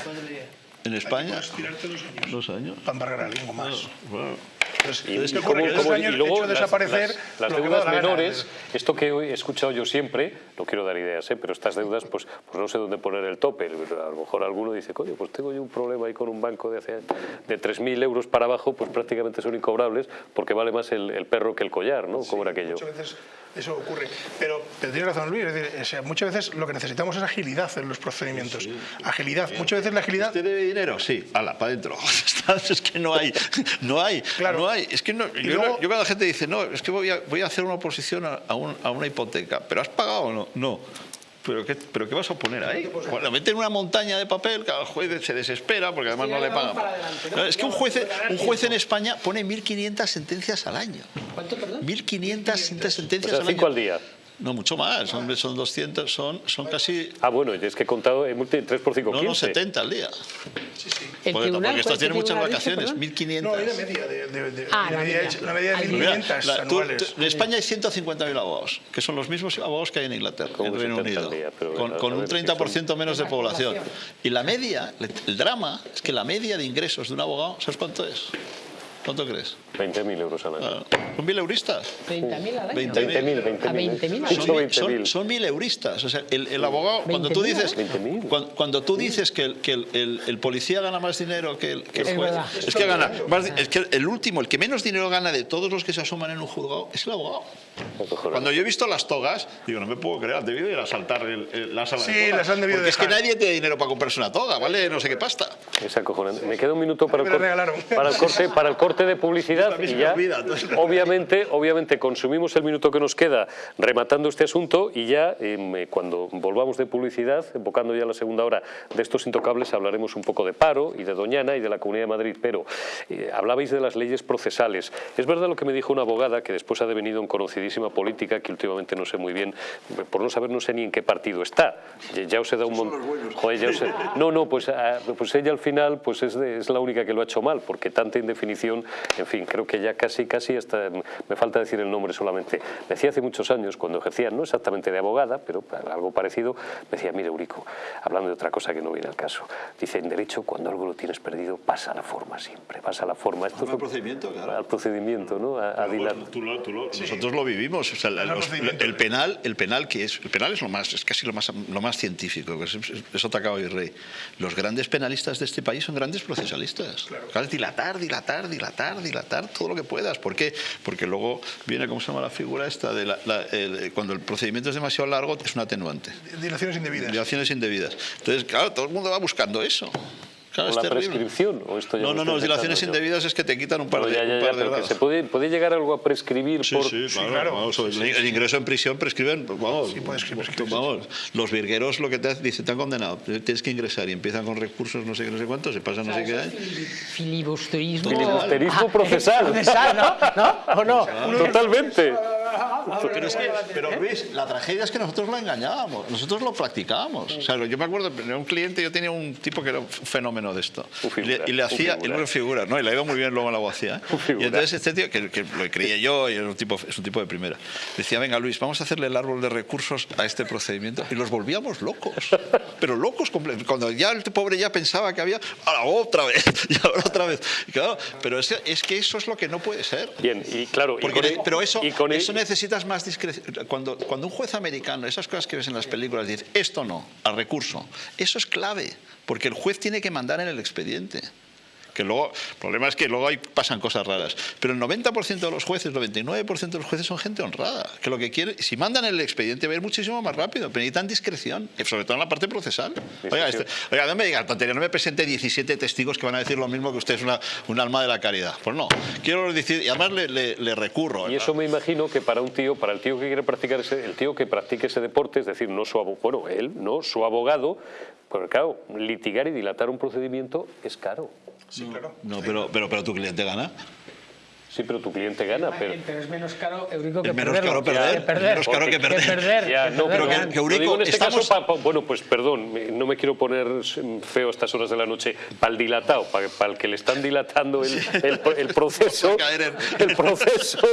B: ¿Cuatro días?
C: En España,
F: dos años.
C: Dos años.
F: Para embargar a alguien más.
C: Bueno,
F: Entonces,
A: y
F: ocurre
A: cómo- y luego
F: hecho
A: las-
F: desaparecer
A: las, las
F: que
A: deudas
F: gana.
A: menores, esto que he escuchado yo siempre, no quiero dar ideas, ¿eh? pero estas deudas, pues, pues no sé dónde poner el tope. A lo mejor alguno dice, coño, pues tengo yo un problema ahí con un banco de, hace, de 3.000 euros para abajo, pues prácticamente son incobrables porque vale más el, el perro que el collar, ¿no? ¿Cómo era aquello?
F: Muchas veces eso ocurre. Pero, pero tiene razón Luis, es decir, o sea, muchas veces lo que necesitamos es agilidad en los procedimientos. Agilidad. Muchas veces la agilidad...
C: ¿Usted debe dinero? Sí, ala, para adentro. es que no hay, no hay,
F: Claro.
C: No hay. Es que no, yo,
F: luego-
C: yo cuando la gente dice, no, es que voy a, voy a hacer una oposición a, a un- a una hipoteca, ¿pero has pagado o no? No. ¿Pero qué, ¿Pero qué vas a poner ahí? Bueno, meten una montaña de papel, cada juez se desespera porque además no le pagan. No, Es que un juez, un juez en España pone 1.500 sentencias al año.
B: ¿Cuánto, perdón?
C: 1.500
A: O
C: sentencias
A: sea,
C: al
A: cinco
C: año.
A: al día.
C: No, mucho más, son, son 200, son, son casi...
A: Ah, bueno, es que he contado, he multi- 3 por 5,
C: No,
A: 15.
C: no, 70 al día.
B: El
C: Porque,
B: tribunal,
C: porque
B: ¿cuál-
C: estos tienen
B: qué
C: muchas vacaciones,
B: perdón?
C: 1.500.
F: No, hay una media de, de, de-
B: Ah,
F: una
B: la
F: media,
B: media.
F: una media de
B: Al día.
F: 1.500
C: La- tú-
F: anuales.
C: tú- en España hay 150.000 abogados, que son los mismos abogados que hay en Inglaterra, en Reino
A: 70
C: Unido,
A: día,
C: con,
A: a-
C: con un
A: ver, si
C: 30% menos de
B: La
C: población.
B: población.
C: Y la media, el drama, es que la media de ingresos de un abogado, ¿sabes cuánto es? ¿Cuánto crees?
A: 20.000 euros al año.
C: Ah, ¿Son mil euristas?
B: 30.000 al año.
C: 20.000.
A: 20.000, 20.000.
B: A 20.000 al
A: Dicho
B: año.
A: 20.000.
C: Son, son mil euristas. O sea, el, el abogado, cuando tú
B: 20.000,
C: dices,
A: ¿eh? 20.000.
C: cuando, cuando tú dices que, el, que el, el- el policía gana más dinero que el, que juez, es que gana más es que el último, el que menos dinero gana de todos los que se asoman en un juzgado es el abogado.
A: Acojonante.
C: Cuando yo he visto las togas, digo, no me puedo creer, han debido ir a saltar el- el- la sala de
F: Sí,
C: togas.
F: las han debido
C: Porque es que
F: dejar.
C: nadie tiene dinero para comprarse una toga, ¿vale? No sé qué pasta.
A: Es acojonante. Me queda un minuto para el,
F: me la
A: cor-
F: regalaron.
A: para el corte, para el corte de publicidad y ya,
C: olvida,
A: obviamente, obviamente consumimos el minuto que nos queda rematando este asunto y ya em, cuando volvamos de publicidad, enfocando ya la segunda hora de estos intocables, hablaremos un poco de paro y de Doñana y de la Comunidad de Madrid. Pero eh, hablabais de las leyes procesales. Es verdad lo que me dijo una abogada que después ha devenido en conocidísima política, que últimamente no sé muy bien, por no saber no sé ni en qué partido está. Ya- os he dado un montón. He- No, no, pues, ah, pues ella al final pues es, de- es la única que lo ha hecho mal, porque tanta indefinición, en fin, creo que ya casi, casi hasta me falta decir el nombre solamente. Me decía hace muchos años, cuando ejercía, no exactamente de abogada, pero algo parecido, me decía, mire, Eurico, hablando de otra cosa que no viene al caso, dice, en derecho, cuando algo lo tienes perdido, pasa la forma siempre, pasa la forma. Esto es
C: Al procedimiento, claro.
A: Al procedimiento, ¿no? A, a dilatar.
C: Tú lo- tú lo- Nosotros lo vivimos. o sea, los- el penal, el penal que es, el penal es lo más, es casi lo más, lo más científico. Es, es- eso te acaba de rey. Los grandes penalistas de este país son grandes procesalistas. Claro. dilatar, dilatar, dilatar, dilatar todo lo que puedas. ¿Por qué? Porque luego viene, ¿cómo se llama la figura esta? De la- la- el- cuando el procedimiento es demasiado largo, es un atenuante.
F: Dilaciones indebidas.
C: Dilaciones indebidas. Entonces, claro, todo el mundo va buscando eso. Claro,
A: ¿O
C: es
A: la
C: terrible.
A: prescripción? ¿O esto ya
C: No, no, no, dilaciones
A: yo?
C: indebidas es que te quitan un par
A: Pero
C: de,
A: ya, ya,
C: un
A: ya,
C: par de
A: pero que
C: grados.
A: se puede, puede llegar algo a prescribir
C: Sí,
A: por...
C: sí, claro.
F: claro.
C: vamos, el, el ingreso en prisión prescriben, pues, vamos,
F: Sí, puedes prescribir,
C: vamos, los virgueros lo que te dicen, te han condenado, tienes que ingresar y empiezan con recursos no sé qué, no sé cuántos, se pasan no sé qué.
B: Filibusterismo.
A: Filibusterismo
B: Ah,
A: procesal.
B: procesal, ¿no? ¿No? ¿O no?
A: Totalmente.
C: Pero, es que, pero Luis, la tragedia es que nosotros lo engañábamos, nosotros lo practicábamos. O sea, yo me acuerdo, un cliente, yo tenía un tipo que era un fenómeno de esto. Y, le,
A: figura,
C: y le
A: un
C: hacía, y una figura, ¿no? Y le ido muy bien luego en la abogacía.
A: Figura.
C: Y entonces este tío, que, que lo creía yo, y era un tipo, es un tipo de primera, decía, venga Luis, vamos a hacerle el árbol de recursos a este procedimiento. Y los volvíamos locos, pero locos completos. Cuando ya el pobre ya pensaba que había, ahora otra vez, y ahora otra vez. Y claro, pero es, es que eso es lo que no puede ser.
A: Bien, y claro... y
C: Porque
A: con
C: ne-
A: el-
C: pero eso,
A: y con el-
C: eso necesitas más discreción. Cuando, cuando un juez americano, esas cosas que ves en las películas, dice esto no, al recurso, eso es clave, porque el juez tiene que mandar en el expediente. Que luego, el problema es que luego ahí pasan cosas raras. Pero el 90% de los jueces, el 99% de los jueces son gente honrada, que lo que quiere, si mandan el expediente va a ir muchísimo más rápido, pero necesitan discreción, sobre todo en la parte procesal. Oiga, este, oiga no me diga, tontería, no me presente 17 testigos que van a decir lo mismo que usted es una, un alma de la caridad. Pues no, quiero decir, y además le, le, recurro.
A: Y eso me imagino que para un tío, para el tío que quiere practicar ese, el tío que practique ese deporte, es decir, no su abogado, bueno, él, no su abogado, porque claro, litigar y dilatar un procedimiento es caro.
C: Sí, claro. No, pero, pero, pero tu cliente gana.
A: Sí, pero tu cliente gana. Pero,
B: pero es menos caro, Eurico, que
C: es menos caro perder.
B: perder.
C: Menos caro que perder.
B: Que perder,
A: ya, no,
C: pero que, que Eurico,
A: en este
C: estamos...
A: caso, pa, pa, bueno, pues perdón, no me quiero poner feo a estas horas de la noche, para el dilatado, para, para el que le están dilatando el, el, el proceso, el proceso,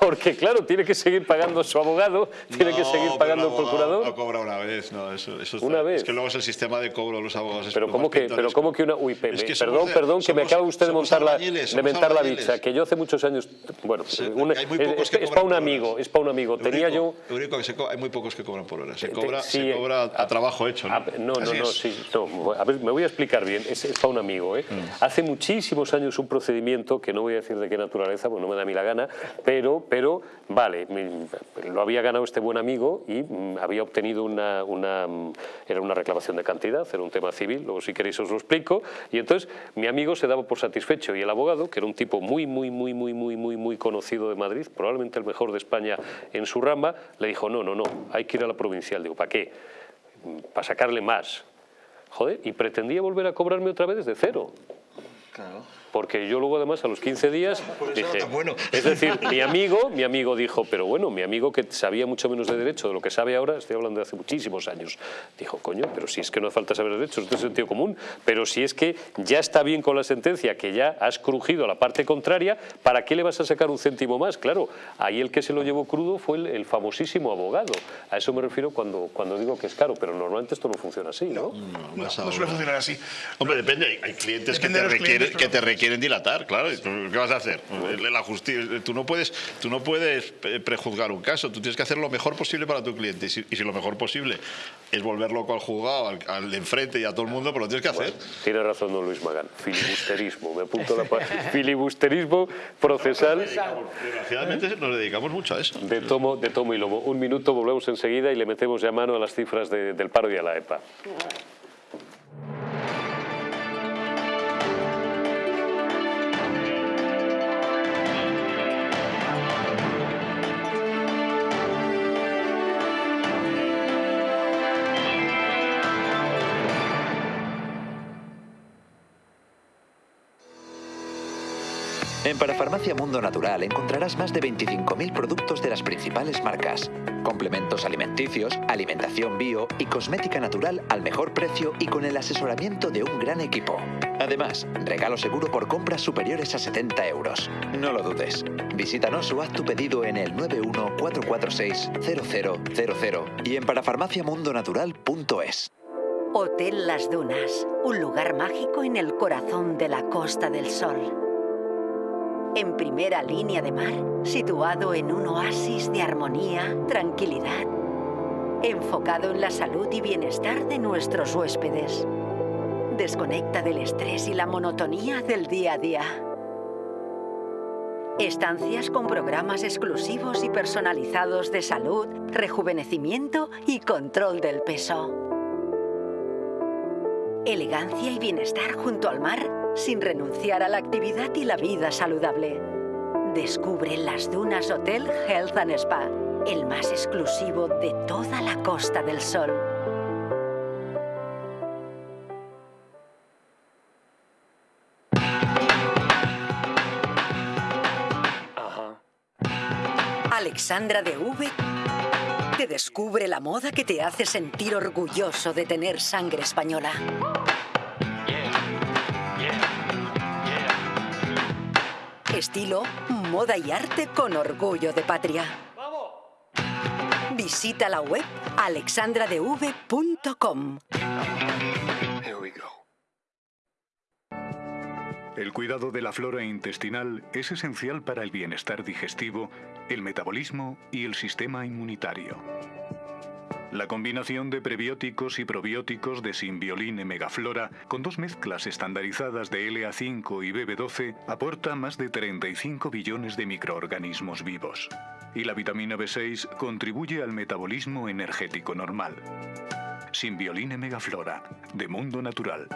A: porque claro, tiene que seguir pagando su abogado, tiene
C: no,
A: que seguir pagando
C: al
A: procurador.
C: No cobra una vez, no, eso, eso está,
A: una vez.
C: Es que luego es el sistema de cobro de los abogados.
A: Pero cómo que, pero cómo que una, uy,
C: Es que
A: perdón,
C: de-
A: perdón, que me
C: somos-
A: acaba usted de
C: somos
A: montar la, de
C: somos
A: mentar la bicha, que yo hace muchos años, bueno,
C: Sí, hay muy
A: es,
C: pocos que
A: es para un amigo, es para un amigo. Tenía yo
C: Eurico, Eurico, que se co- hay muy pocos que cobran por hora. Se
A: Te-
C: cobra,
A: sí,
C: se cobra a,
A: a-
C: trabajo hecho. ¿no?
A: Ah, no, no, no,
C: es.
A: sí, no, a ver, me voy a explicar bien, es, es para un amigo. ¿eh?
C: Mm.
A: Hace muchísimos años un procedimiento, que no voy a decir de qué naturaleza, pues no me da a mí la gana, pero, pero vale, lo había ganado este buen amigo y mm, había obtenido una, una, mm, era una reclamación de cantidad, era un tema civil, luego si queréis os lo explico, y entonces mi amigo se daba por satisfecho y el abogado, que era un tipo muy, muy, muy, muy, muy, muy, muy conocido de Madrid, probablemente el mejor de España en su rama, le dijo, no, no, no, hay que ir a la provincial. Digo, ¿para qué? Para sacarle más. Joder, y pretendía volver a cobrarme otra vez desde cero. Porque yo luego además a los 15 días dije,
C: bueno.
A: es decir, mi amigo, mi amigo dijo, pero bueno, mi amigo que sabía mucho menos de derecho de lo que sabe ahora, estoy hablando de hace muchísimos años, dijo, coño, pero si es que no hace falta saber derecho, esto es sentido común, pero si es que ya está bien con la sentencia, que ya has crujido a la parte contraria, ¿para qué le vas a sacar un céntimo más? Claro, ahí el que se lo llevó crudo fue el, el famosísimo abogado. A eso me refiero cuando, cuando digo que es caro, pero normalmente esto no funciona así, ¿no?
F: No, no
C: ahora.
F: suele funcionar así.
C: Hombre, depende. Hay, hay clientes que
F: Depende
C: te,
F: de los
C: requieren,
F: clientes,
C: que
F: pero-
C: te requieren dilatar, claro. ¿Y tú ¿Qué vas a hacer? La justicia, tú no puedes, tú no puedes prejuzgar un caso. Tú tienes que hacer lo mejor posible para tu cliente. Y si, y si lo mejor posible es volver loco al juzgado, al, al de enfrente y a todo el mundo, pues lo tienes que hacer.
A: Tiene razón don Luis Magán, filibusterismo, me apunto la pa- filibusterismo procesal
C: Desgraciadamente nos dedicamos mucho a eso.
A: de tomo, de tomo y lomo. Un minuto, volvemos enseguida y le metemos ya mano a las cifras de- del paro y a la EPA.
H: En Parafarmacia Mundo Natural encontrarás más de 25.000 productos de las principales marcas. Complementos alimenticios, alimentación bio y cosmética natural al mejor precio y con el asesoramiento de un gran equipo. Además, regalo seguro por compras superiores a 70 euros. No lo dudes. Visítanos o haz tu pedido en el 914460000 y en parafarmaciamundonatural.es.
E: Hotel Las Dunas, un lugar mágico en el corazón de la Costa del Sol. En primera línea de mar, situado en un oasis de armonía, tranquilidad, enfocado en la salud y bienestar de nuestros huéspedes. Desconecta del estrés y la monotonía del día a día. Estancias con programas exclusivos y personalizados de salud, rejuvenecimiento y control del peso. Elegancia y bienestar junto al mar sin renunciar a la actividad y la vida saludable. Descubre Las Dunas Hotel Health and Spa, el más exclusivo de toda la Costa del Sol. Alexandra de V te descubre la moda que te hace sentir orgulloso de tener sangre española. Estilo, moda y arte con orgullo de patria. Visita la web alexandradev.com.
I: El cuidado de la flora intestinal es esencial para el bienestar digestivo, el metabolismo y el sistema inmunitario. La combinación de prebióticos y probióticos de Simbioline Megaflora con dos mezclas estandarizadas de LA5 y BB12 aporta más de 35 billones de microorganismos vivos. Y la vitamina B6 contribuye al metabolismo energético normal. Simbioline Megaflora, de Mundo Natural.